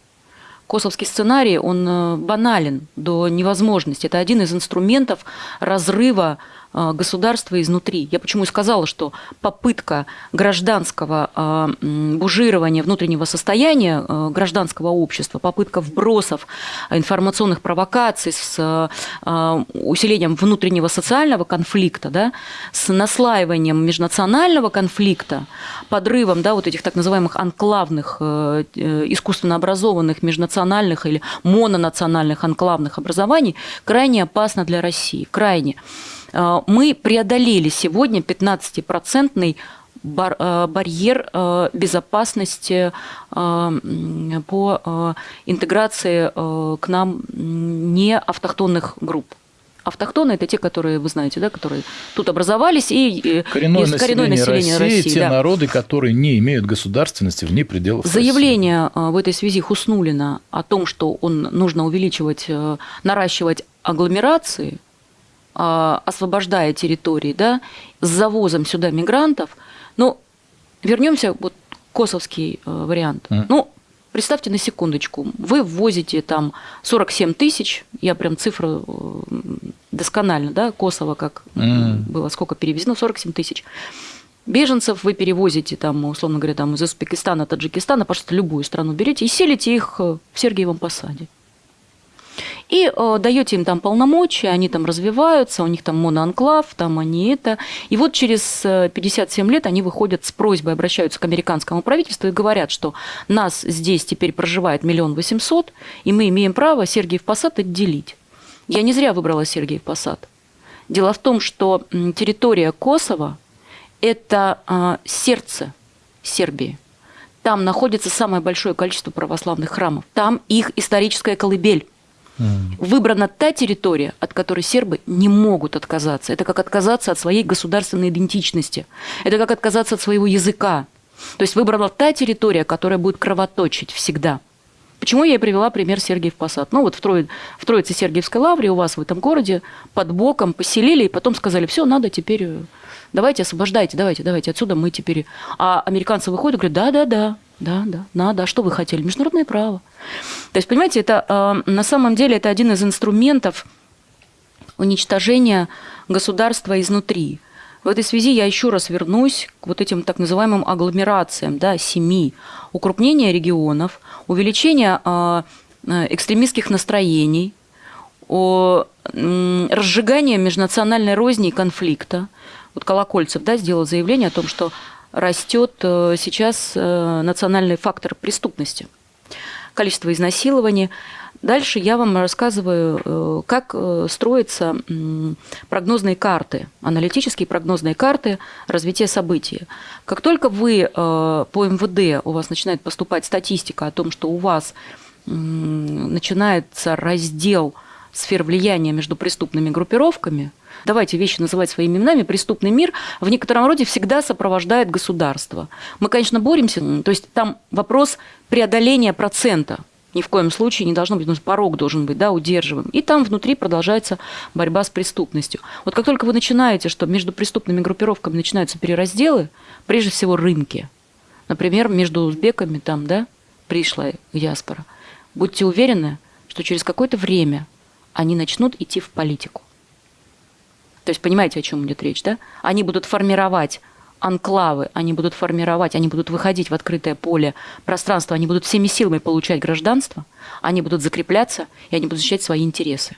Косовский сценарий, он э, банален до невозможности. Это один из инструментов разрыва государства изнутри. Я почему и сказала, что попытка гражданского э, бужирования внутреннего состояния э, гражданского общества, попытка вбросов информационных провокаций с усилением внутреннего социального конфликта, да, с наслаиванием межнационального конфликта, подрывом да, вот этих так называемых анклавных, искусственно образованных межнациональных или мононациональных анклавных образований, крайне опасно для России. Крайне. Э, мы преодолели сегодня 15-процентный э, барьер э, безопасности по интеграции к нам не автохтонных групп. Автохтоны – это те, которые, вы знаете, да, которые тут образовались, и коренное, население, коренное население России, России те да. народы, которые не имеют государственности вне пределов Заявление России. в этой связи Хуснулина о том, что он нужно увеличивать, наращивать агломерации – освобождая территории, да, с завозом сюда мигрантов. Но вернемся вот косовский э, вариант. Mm. Ну, представьте на секундочку, вы ввозите там 47 тысяч, я прям цифру э, досконально, да, Косово как mm. было, сколько перевезено, 47 тысяч. Беженцев вы перевозите, там, условно говоря, там, из Узбекистана, Таджикистана, пожалуйста, любую страну берете и селите их э, в Сергиевом Посаде и э, даете им там полномочия, они там развиваются, у них там моноанклав, там они это. И вот через 57 э, лет они выходят с просьбой, обращаются к американскому правительству и говорят, что нас здесь теперь проживает миллион восемьсот, и мы имеем право Сергиев Посад отделить. Я не зря выбрала Сергиев Посад. Дело в том, что территория Косово – это э, сердце Сербии. Там находится самое большое количество православных храмов. Там их историческая колыбель. Выбрана та территория, от которой сербы не могут отказаться. Это как отказаться от своей государственной идентичности. Это как отказаться от своего языка. То есть выбрана та территория, которая будет кровоточить всегда. Почему я и привела пример Сергиев Посад? Ну вот в, Трои, в Троице Сергиевской лавре у вас в этом городе под боком поселили, и потом сказали, все, надо теперь, э, давайте освобождайте, давайте, давайте, отсюда мы теперь... А американцы выходят и говорят, да-да-да, да, да, надо. А что вы хотели? Международное право. То есть, понимаете, это э, на самом деле это один из инструментов уничтожения государства изнутри. В этой связи я еще раз вернусь к вот этим так называемым агломерациям, да, семи. Укрупнение регионов, увеличение э, э экстремистских настроений, о, разжигание межнациональной розни и конфликта. Вот Колокольцев да, сделал заявление о том, что растет э, сейчас э, национальный фактор преступности, количество изнасилований. Дальше я вам рассказываю, э, как строятся прогнозные карты, аналитические прогнозные карты развития событий. Как только вы по МВД, у вас начинает поступать статистика о том, что у вас начинается раздел сфер влияния между преступными группировками – давайте вещи называть своими именами, преступный мир в некотором роде всегда сопровождает государство. Мы, конечно, боремся, то есть там вопрос преодоления процента, ни в коем случае не должно быть, порог должен быть, да, удерживаем. И там внутри продолжается борьба с преступностью. Вот как только вы начинаете, что между преступными группировками начинаются переразделы, прежде всего рынки, например, между узбеками там, да, пришлая диаспора, будьте уверены, что через какое-то время они начнут идти в политику. То есть понимаете, о чем идет речь, да? Они будут формировать анклавы, они будут формировать, они будут выходить в открытое поле пространства, они будут всеми силами получать гражданство, они будут закрепляться, и они будут защищать свои интересы.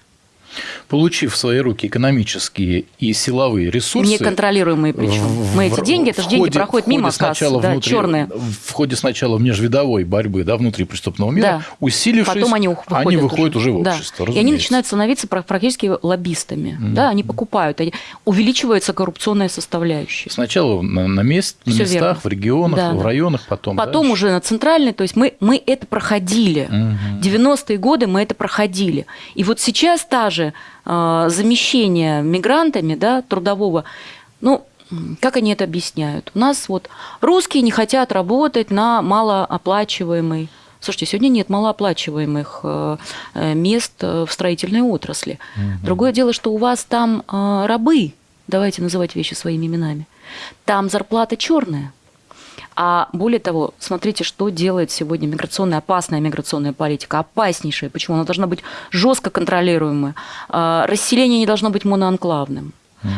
Получив в свои руки экономические и силовые ресурсы... Неконтролируемые причем. Мы эти деньги, это же деньги проходят мимо касс, да, внутри, черные. В ходе сначала межвидовой борьбы да, внутри преступного мира, да. усилившись, Потом они, выходят они выходят уже, уже в да. общество. И они начинают становиться практически лоббистами. Mm. Да, они покупают, они, увеличивается коррупционная составляющая. Сначала на, на, мест, на местах, верно. в регионах, да, в районах, потом Потом дальше. уже на центральной, то есть мы, мы это проходили. Mm-hmm. 90-е годы мы это проходили. И вот сейчас та же э, замещение мигрантами да, трудового, ну, как они это объясняют? У нас вот русские не хотят работать на малооплачиваемой Слушайте, сегодня нет малооплачиваемых э, э, мест в строительной отрасли. Угу. Другое дело, что у вас там рабы, давайте называть вещи своими именами, там зарплата черная. А более того, смотрите, что делает сегодня миграционная, опасная миграционная политика, опаснейшая. Почему? Она должна быть жестко контролируемая. А, расселение не должно быть моноанклавным.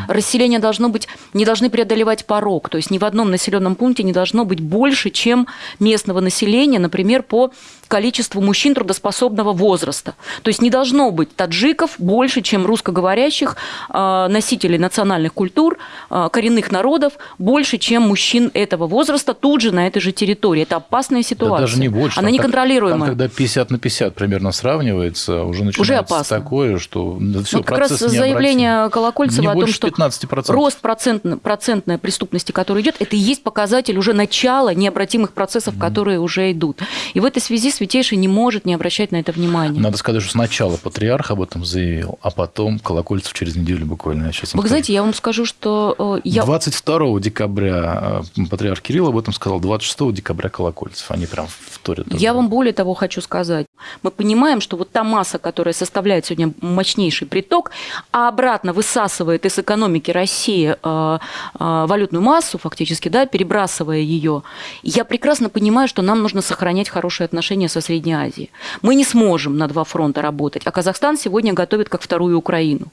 Расселение должно быть, не должны преодолевать порог, то есть ни в одном населенном пункте не должно быть больше, чем местного населения, например, по количеству мужчин трудоспособного возраста. То есть не должно быть таджиков больше, чем русскоговорящих э, носителей национальных культур, э, коренных народов, больше, чем мужчин этого возраста тут же на этой же территории. Это опасная ситуация. Да даже не больше. Она неконтролируемая. Там, когда 50 на 50 примерно сравнивается, уже начинается уже опасно. такое, что все, ну, как раз заявление Колокольцева не о том, что 15%. рост процент, процентной преступности, который идет, это и есть показатель уже начала необратимых процессов, mm. которые уже идут. И в этой связи Святейший не может не обращать на это внимания. Надо сказать, что сначала патриарх об этом заявил, а потом Колокольцев через неделю буквально. Я сейчас Вы скажу. знаете, я вам скажу, что... Э, я... 22 декабря э, патриарх Кирилл об этом сказал, 26 декабря Колокольцев. Они прям вторят. Я вам более того хочу сказать. Мы понимаем, что вот та масса, которая составляет сегодня мощнейший приток, а обратно высасывает из экономики России э, валютную массу фактически, да, перебрасывая ее, я прекрасно понимаю, что нам нужно сохранять хорошие отношения со Средней Азией. Мы не сможем на два фронта работать, а Казахстан сегодня готовит как вторую Украину.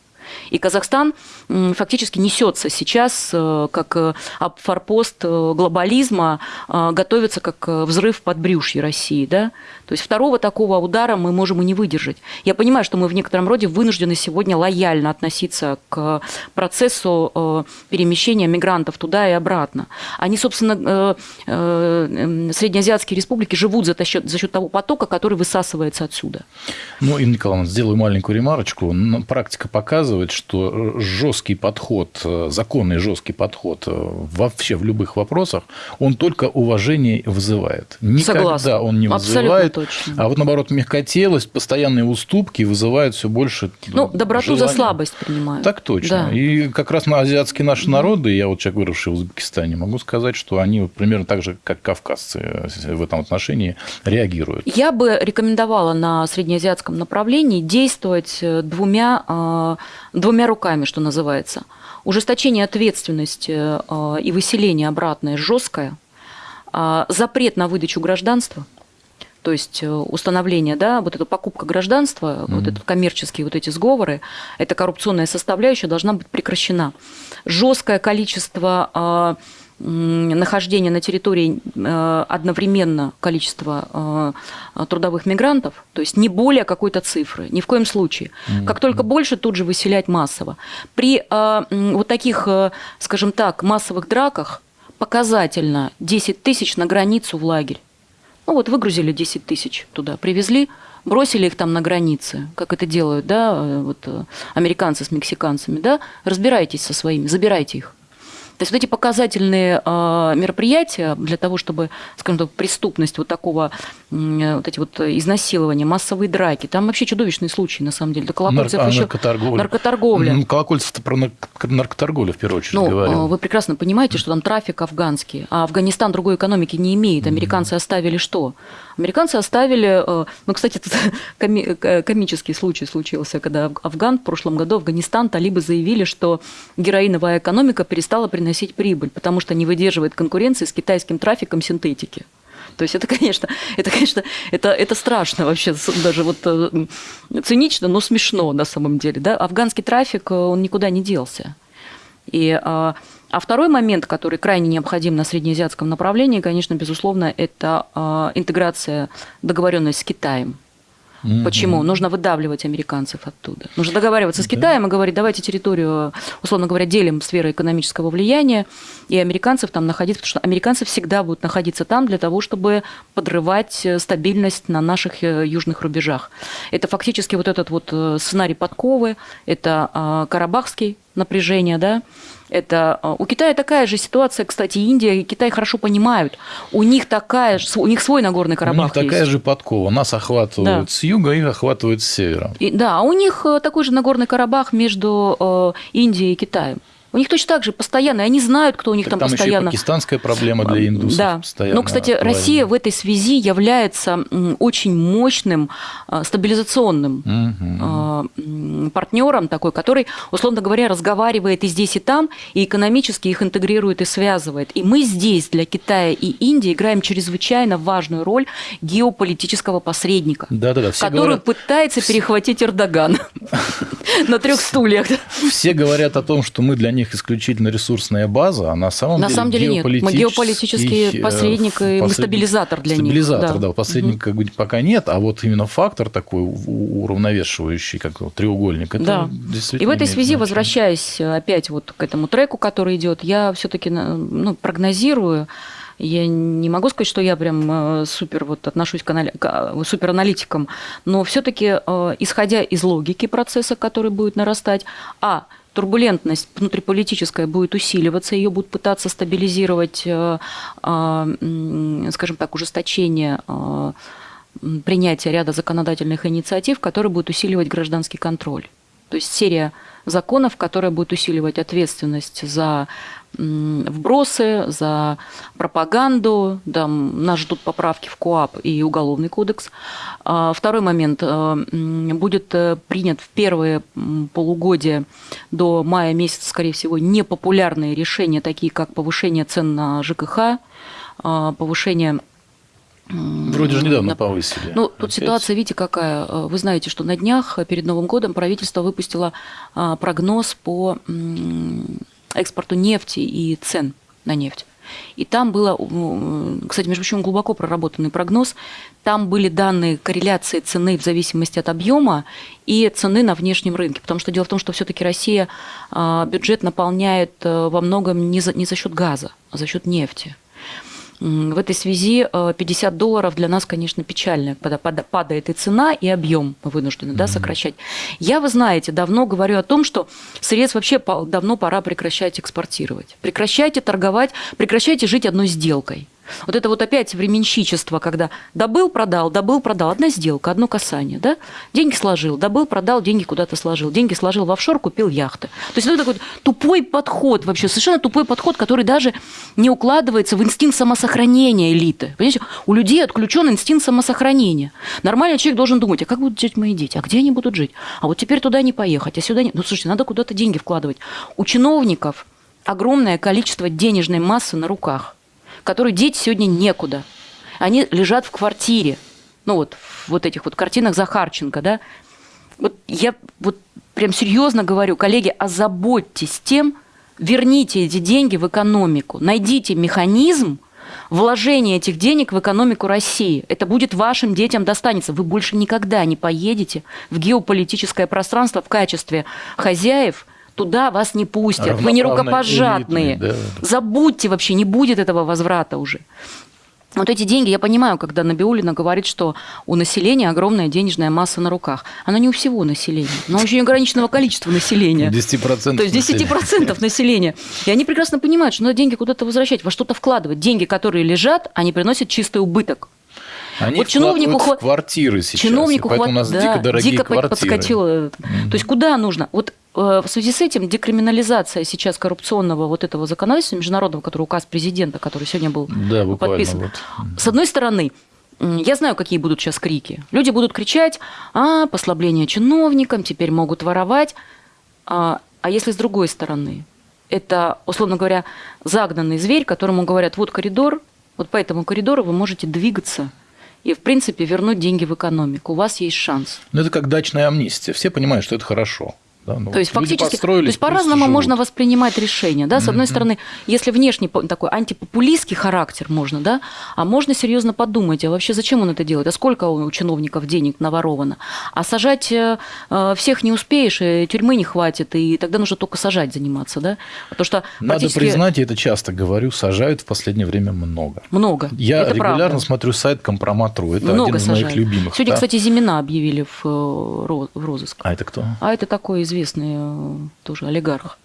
И Казахстан фактически несется сейчас э, как э, форпост э, глобализма, готовится как взрыв под брюшье России. Да? То есть второго такого удара мы можем и не выдержать. Я понимаю, что мы в некотором роде вынуждены сегодня лояльно относиться к процессу перемещения мигрантов туда и обратно. Они, собственно, среднеазиатские республики живут за счет, за счет того потока, который высасывается отсюда. Ну, Инна Николаевна, сделаю маленькую ремарочку. Практика показывает, показывает, что жесткий подход, э, законный жесткий подход э, вообще в любых вопросах, он только уважение вызывает. Никогда Согласна. он не вызывает. Точно. А вот наоборот, мягкотелость, постоянные уступки вызывают все больше. Ну, доброту желания. за слабость принимают. Так точно. Да. И как раз на азиатские наши народы, я вот человек, выросший в Узбекистане, могу сказать, что они вот примерно так же, как кавказцы э, в этом отношении реагируют. Я бы рекомендовала на среднеазиатском направлении действовать двумя двумя руками, что называется. Ужесточение ответственности э, и выселение обратное жесткое, а, запрет на выдачу гражданства, то есть э, установление, да, вот эта покупка гражданства, mm-hmm. вот этот коммерческие вот эти сговоры, эта коррупционная составляющая должна быть прекращена. Жесткое количество нахождения на территории э, одновременно количества э, трудовых мигрантов, то есть не более какой-то цифры, ни в коем случае. Как только больше, тут же выселять массово. При э, вот таких, скажем так, массовых драках показательно 10 тысяч на границу в лагерь. Ну вот выгрузили 10 тысяч туда, привезли, бросили их там на границе, как это делают, да, вот американцы с мексиканцами, да, разбирайтесь со своими, забирайте их. То есть вот эти показательные а, мероприятия для того, чтобы, скажем так, преступность вот такого, вот эти вот изнасилования, массовые драки, там вообще чудовищные случаи, на самом деле. До Колокольцев Нар- а еще... Наркоторговля. наркоторговля. Колокольцев про наркоторговлю, в первую очередь, ну, говорил. Вы прекрасно понимаете, что там трафик афганский, а Афганистан другой экономики не имеет. Американцы оставили что? Американцы оставили, э, ну, кстати, тут комический случай случился, когда Афган в прошлом году, Афганистан, талибы заявили, что героиновая экономика перестала приносить прибыль, потому что не выдерживает конкуренции с китайским трафиком синтетики. То есть это, конечно, это, конечно, это, это страшно вообще, даже вот э, цинично, но смешно на самом деле. Да? Афганский трафик, э, он никуда не делся. И, а, а второй момент, который крайне необходим на среднеазиатском направлении, конечно, безусловно, это а, интеграция, договоренность с Китаем. Mm-hmm. Почему? Нужно выдавливать американцев оттуда. Нужно договариваться с Китаем и говорить, давайте территорию, условно говоря, делим сферы экономического влияния, и американцев там находиться, потому что американцы всегда будут находиться там для того, чтобы подрывать э, стабильность на наших э, южных рубежах. Это фактически вот этот вот э, сценарий подковы, это а, карабахский напряжение, да, это а, у Китая такая же ситуация, кстати, Индия и Китай хорошо понимают. У них такая же, у них свой Нагорный Карабах. У них такая есть. же подкова. Нас охватывают да. с юга, их охватывают с севера. И, да, а у них э, такой же Нагорный Карабах между э, Индией и Китаем. У них точно так же постоянно, и они знают, кто у них так там, там постоянно. Еще пакистанская проблема для индусов. Да. Но, кстати, актуальна. Россия в этой связи является очень мощным а, стабилизационным угу. партнером такой, который, условно говоря, разговаривает и здесь, и там, и экономически их интегрирует и связывает. И мы здесь для Китая и Индии играем чрезвычайно важную роль геополитического посредника, да, да, да. который говорят... пытается перехватить Эрдоган на трех стульях. Все говорят о том, что мы для них них исключительно ресурсная база, а на самом на деле самом деле нет. Мы геополитический посредник и мы стабилизатор для стабилизатор, них. Стабилизатор, да, да посредника угу. пока нет, а вот именно фактор такой уравновешивающий, как треугольник, это да. действительно И в этой связи, значение. возвращаясь опять вот к этому треку, который идет, я все-таки ну, прогнозирую, я не могу сказать, что я прям э, супер вот отношусь к, анали... к э, супераналитикам, но все-таки, э, исходя из логики процесса, который будет нарастать, а турбулентность внутриполитическая будет усиливаться, ее будут пытаться стабилизировать, э, а, скажем так, ужесточение э, принятия ряда законодательных инициатив, которые будут усиливать гражданский контроль. То есть серия законов, которая будет усиливать ответственность за вбросы, за пропаганду. Да, нас ждут поправки в КОАП и Уголовный кодекс. А, второй момент. Э, будет э, принят в первые полугодия до мая месяца, скорее всего, непопулярные решения, такие как повышение цен на ЖКХ, а, повышение Вроде же недавно на... повысили. Ну, тут Опять. ситуация, видите, какая. Э, вы знаете, что на днях перед Новым годом правительство выпустило а, прогноз по экспорту нефти и цен на нефть. И там было, кстати, между прочим, глубоко проработанный прогноз. Там были данные корреляции цены в зависимости от объема и цены на внешнем рынке. Потому что дело в том, что все-таки Россия а, бюджет наполняет э, во многом не за, не за счет газа, а за счет нефти. В этой связи 50 э, долларов для нас, конечно, печально, когда падает и цена, и объем мы вынуждены да, сокращать. Я, вы знаете, давно говорю о том, что средств вообще давно пора прекращать экспортировать. Прекращайте торговать, прекращайте жить одной сделкой. Вот это вот опять временщичество, когда добыл, продал, добыл, продал. Одна сделка, одно касание. Да? Деньги сложил, добыл, продал, деньги куда-то сложил. Деньги сложил в офшор, купил яхты. То есть это такой тупой подход вообще, совершенно тупой подход, который даже не укладывается в инстинкт самосохранения элиты. Понимаете? У людей отключен инстинкт самосохранения. Нормальный человек должен думать, а как будут жить мои дети, а где они будут жить? А вот теперь туда не поехать, а сюда не... Ну, слушайте, надо куда-то деньги вкладывать. У чиновников огромное количество денежной массы на руках которую деть сегодня некуда. Они лежат в квартире. Ну вот, в вот этих вот картинах Захарченко, да. Вот я вот прям серьезно говорю, коллеги, озаботьтесь тем, верните эти деньги в экономику, найдите механизм вложения этих денег в экономику России. Это будет вашим детям достанется. Вы больше никогда не поедете в геополитическое пространство в качестве хозяев – туда вас не пустят, вы не рукопожатные. Элитные, да. Забудьте вообще, не будет этого возврата уже. Вот эти деньги, я понимаю, когда Набиулина говорит, что у населения огромная денежная масса на руках. Она не у всего населения, но очень ограниченного количества населения. 10% То есть 10% населения. И они прекрасно понимают, что надо деньги куда-то возвращать, во что-то вкладывать. Деньги, которые лежат, они приносят чистый убыток. Они вот чиновнику в квартиры сейчас, чиновнику хват... у нас да, дико дорогие дико квартиры. подскочило. Mm-hmm. То есть куда нужно? Вот э, в связи с этим декриминализация сейчас коррупционного вот этого законодательства международного, который указ президента, который сегодня был да, подписан. Вот. С одной стороны, я знаю, какие будут сейчас крики. Люди будут кричать, а, послабление чиновникам, теперь могут воровать. А, а если с другой стороны? Это, условно говоря, загнанный зверь, которому говорят, вот коридор, Вот по этому коридору вы можете двигаться и, в принципе, вернуть деньги в экономику. У вас есть шанс. Ну, это как дачная амнистия. Все понимают, что это хорошо. Да, ну, то есть фактически, то есть по-разному можно воспринимать решение, да. С mm-hmm. одной стороны, если внешний такой антипопулистский характер можно, да, а можно серьезно подумать, а вообще зачем он это делает, а сколько у чиновников денег наворовано, а сажать э, э всех не успеешь, и тюрьмы не хватит, и тогда нужно только сажать заниматься, да, потому что надо практически... признать, я это часто говорю, сажают в последнее время много. Много. Я это регулярно правда. смотрю сайт Компроматру, это много один из сажают. моих любимых. Сегодня, да? кстати, Зимина объявили в, э, в розыск. А это кто? А это такой известный известный э, тоже олигарх.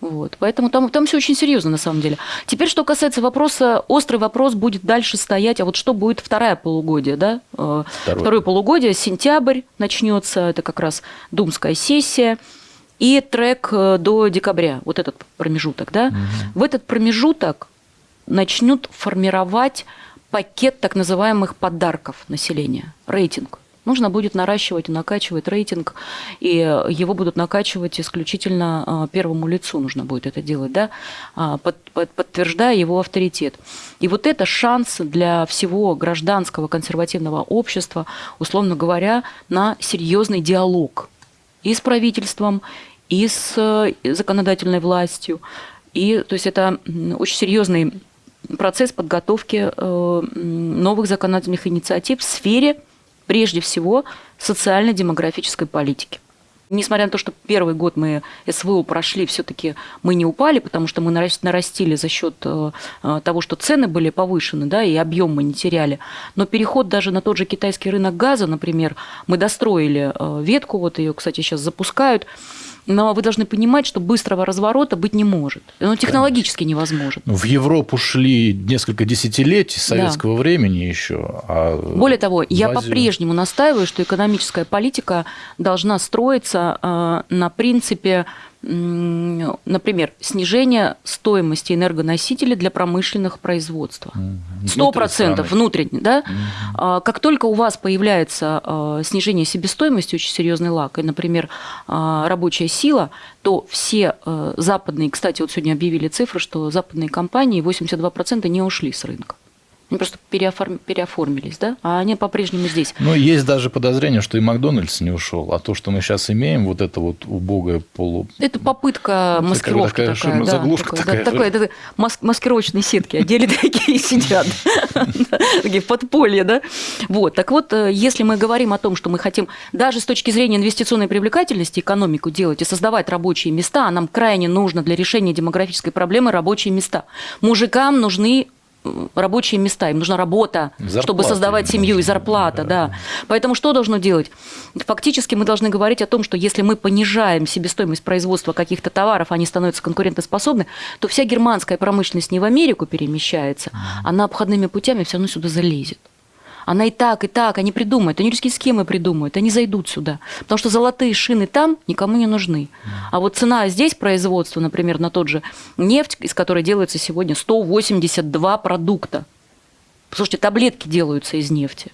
Вот. Поэтому там, там все очень серьезно на самом деле. Теперь, что касается вопроса, острый вопрос будет дальше стоять, а вот что будет второе полугодие, да? Э, Второе, Второе полугодие, сентябрь начнется, это как раз думская сессия, и трек э, до декабря, вот этот промежуток, да? Угу. В этот промежуток начнут формировать пакет так называемых подарков населения, рейтинг нужно будет наращивать и накачивать рейтинг, и его будут накачивать исключительно а, первому лицу, нужно будет это делать, да, а, под, под, подтверждая его авторитет. И вот это шанс для всего гражданского консервативного общества, условно говоря, на серьезный диалог и с правительством, и с э, законодательной властью. И, то есть это очень серьезный процесс подготовки э, новых законодательных инициатив в сфере прежде всего социально-демографической политики. Несмотря на то, что первый год мы СВО прошли, все-таки мы не упали, потому что мы нарастили за счет э, э, того, что цены были повышены, да, и объем мы не теряли. Но переход даже на тот же китайский рынок газа, например, мы достроили э, ветку, вот ее, кстати, сейчас запускают, но вы должны понимать, что быстрого разворота быть не может. Он технологически Конечно. невозможен. В Европу шли несколько десятилетий советского да. времени еще. А Более того, Азию... я по-прежнему настаиваю, что экономическая политика должна строиться э, на принципе например, снижение стоимости энергоносителей для промышленных производств. Сто процентов внутренне, да? Угу. Как только у вас появляется а, снижение себестоимости, очень серьезный лак, и, например, а, рабочая сила, то все западные, кстати, вот сегодня объявили цифры, что западные компании 82% не ушли с рынка. Они просто переоформ... переоформились, да? А они по-прежнему здесь. Ну, есть даже подозрение, что и Макдональдс не ушел. А то, что мы сейчас имеем, вот это вот убогое полу... Это попытка маскировки такая. такая, такая да, заглушка такая. Такая это мас- маскировочные сетки. Отдельно такие сидят. Такие подполье, да? Вот. Так вот, э, если мы говорим о том, что мы хотим даже с точки зрения инвестиционной привлекательности экономику делать и создавать рабочие места, а нам крайне нужно для решения демографической проблемы рабочие места. Мужикам нужны рабочие места, им нужна работа, зарплата чтобы создавать семью и зарплата, да. да. Поэтому что должно делать? Фактически мы должны говорить о том, что если мы понижаем себестоимость производства каких-то товаров, они становятся конкурентоспособны, то вся германская промышленность не в Америку перемещается, а на обходными путями все равно сюда залезет. Она и так, и так, они придумают, они русские схемы придумают, они зайдут сюда. Потому что золотые шины там никому не нужны. А вот цена здесь производства, например, на тот же нефть, из которой делается сегодня 182 продукта. Слушайте, таблетки делаются из нефти.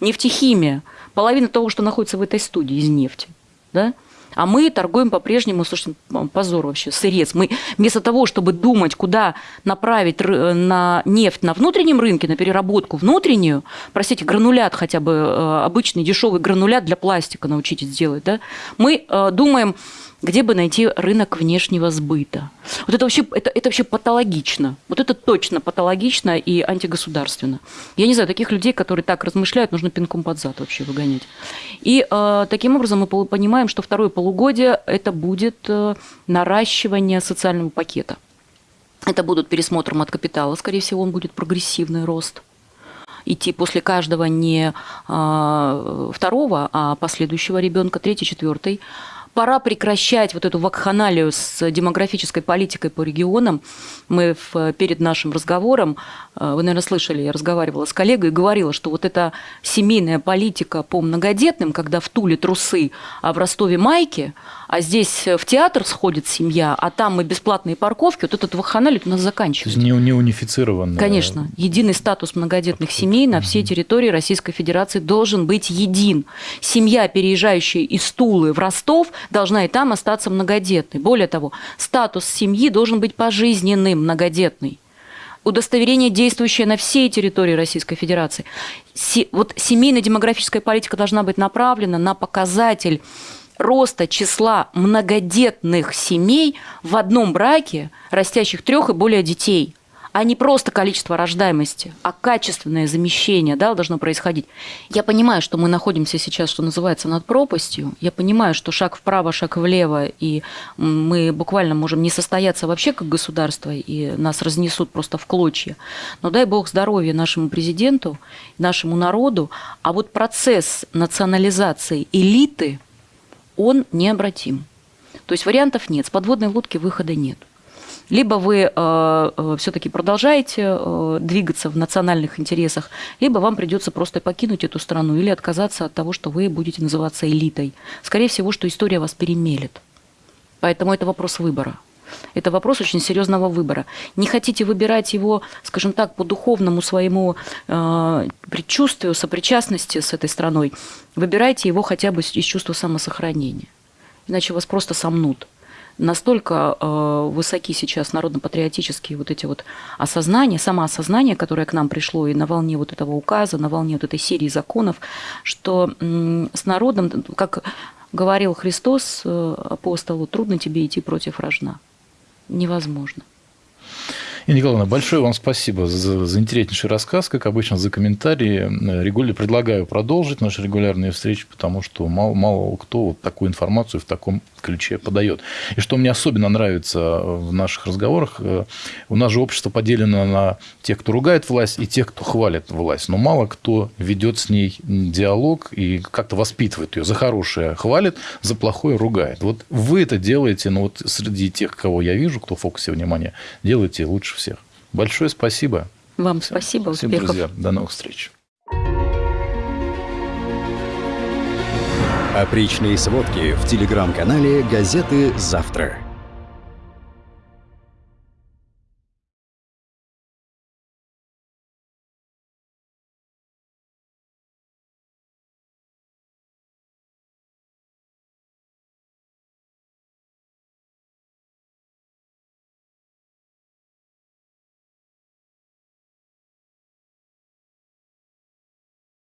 Нефтехимия. Половина того, что находится в этой студии, из нефти. Да? А мы торгуем по-прежнему, слушайте, позор вообще, сырец. Мы вместо того, чтобы думать, куда направить на нефть на внутреннем рынке, на переработку внутреннюю, простите, гранулят хотя бы, э, обычный дешевый гранулят для пластика научитесь делать, да, мы э, думаем, где бы найти рынок внешнего сбыта. Вот это вообще, это, это вообще патологично. Вот это точно патологично и антигосударственно. Я не знаю, таких людей, которые так размышляют, нужно пинком под зад вообще выгонять. И э, таким образом мы понимаем, что второе полугодие – это будет э, наращивание социального пакета. Это будут пересмотром от капитала, скорее всего, он будет прогрессивный рост идти после каждого не а, второго, а последующего ребенка, третий, четвертый пора прекращать вот эту вакханалию с демографической политикой по регионам. Мы в, перед нашим разговором, э, вы, наверное, слышали, я разговаривала с коллегой и говорила, что вот эта семейная политика по многодетным, когда в Туле трусы, а в Ростове майки, а здесь в театр сходит семья, а там мы бесплатные парковки, вот этот вакханалия у нас заканчивается. Не, не унифицированно. Конечно. Единый статус многодетных семей на всей территории Российской Федерации должен быть един. Семья, переезжающая из Тулы в Ростов, должна и там остаться многодетной. Более того, статус семьи должен быть пожизненным многодетный. удостоверение, действующее на всей территории Российской Федерации. Се, вот семейно-демографическая политика должна быть направлена на показатель роста числа многодетных семей в одном браке, растящих трех и более детей – а не просто количество рождаемости, а качественное замещение да, должно происходить. Я понимаю, что мы находимся сейчас, что называется, над пропастью. Я понимаю, что шаг вправо, шаг влево, и мы буквально можем не состояться вообще как государство, и нас разнесут просто в клочья. Но дай бог здоровья нашему президенту, нашему народу. А вот процесс национализации элиты, он необратим. То есть вариантов нет, с подводной лодки выхода нет. Либо вы э, э, все-таки продолжаете э, двигаться в национальных интересах, либо вам придется просто покинуть эту страну или отказаться от того, что вы будете называться элитой. Скорее всего, что история вас перемелет. Поэтому это вопрос выбора. Это вопрос очень серьезного выбора. Не хотите выбирать его, скажем так, по духовному своему э, предчувствию, сопричастности с этой страной, выбирайте его хотя бы из чувства самосохранения. Иначе вас просто сомнут настолько э, высоки сейчас народно-патриотические вот эти вот осознания, самоосознание, которое к нам пришло и на волне вот этого указа, на волне вот этой серии законов, что э, с народом, как говорил Христос э, апостолу, трудно тебе идти против рожна. Невозможно. Инна Николаевна, большое вам спасибо за, за интереснейший рассказ, как обычно, за комментарии. Регулярно предлагаю продолжить наши регулярные встречи, потому что мало, мало кто вот такую информацию в таком ключе подает. И что мне особенно нравится в наших разговорах, э, у нас же общество поделено на тех, кто ругает власть, и тех, кто хвалит власть. Но мало кто ведет с ней диалог и как-то воспитывает ее. За хорошее хвалит, за плохое ругает. Вот вы это делаете, но вот среди тех, кого я вижу, кто в фокусе внимания, делаете лучше всех. Большое спасибо. Вам спасибо, Всем, успехов. друзья. До новых встреч. Опричные сводки в телеграм-канале газеты «Завтра».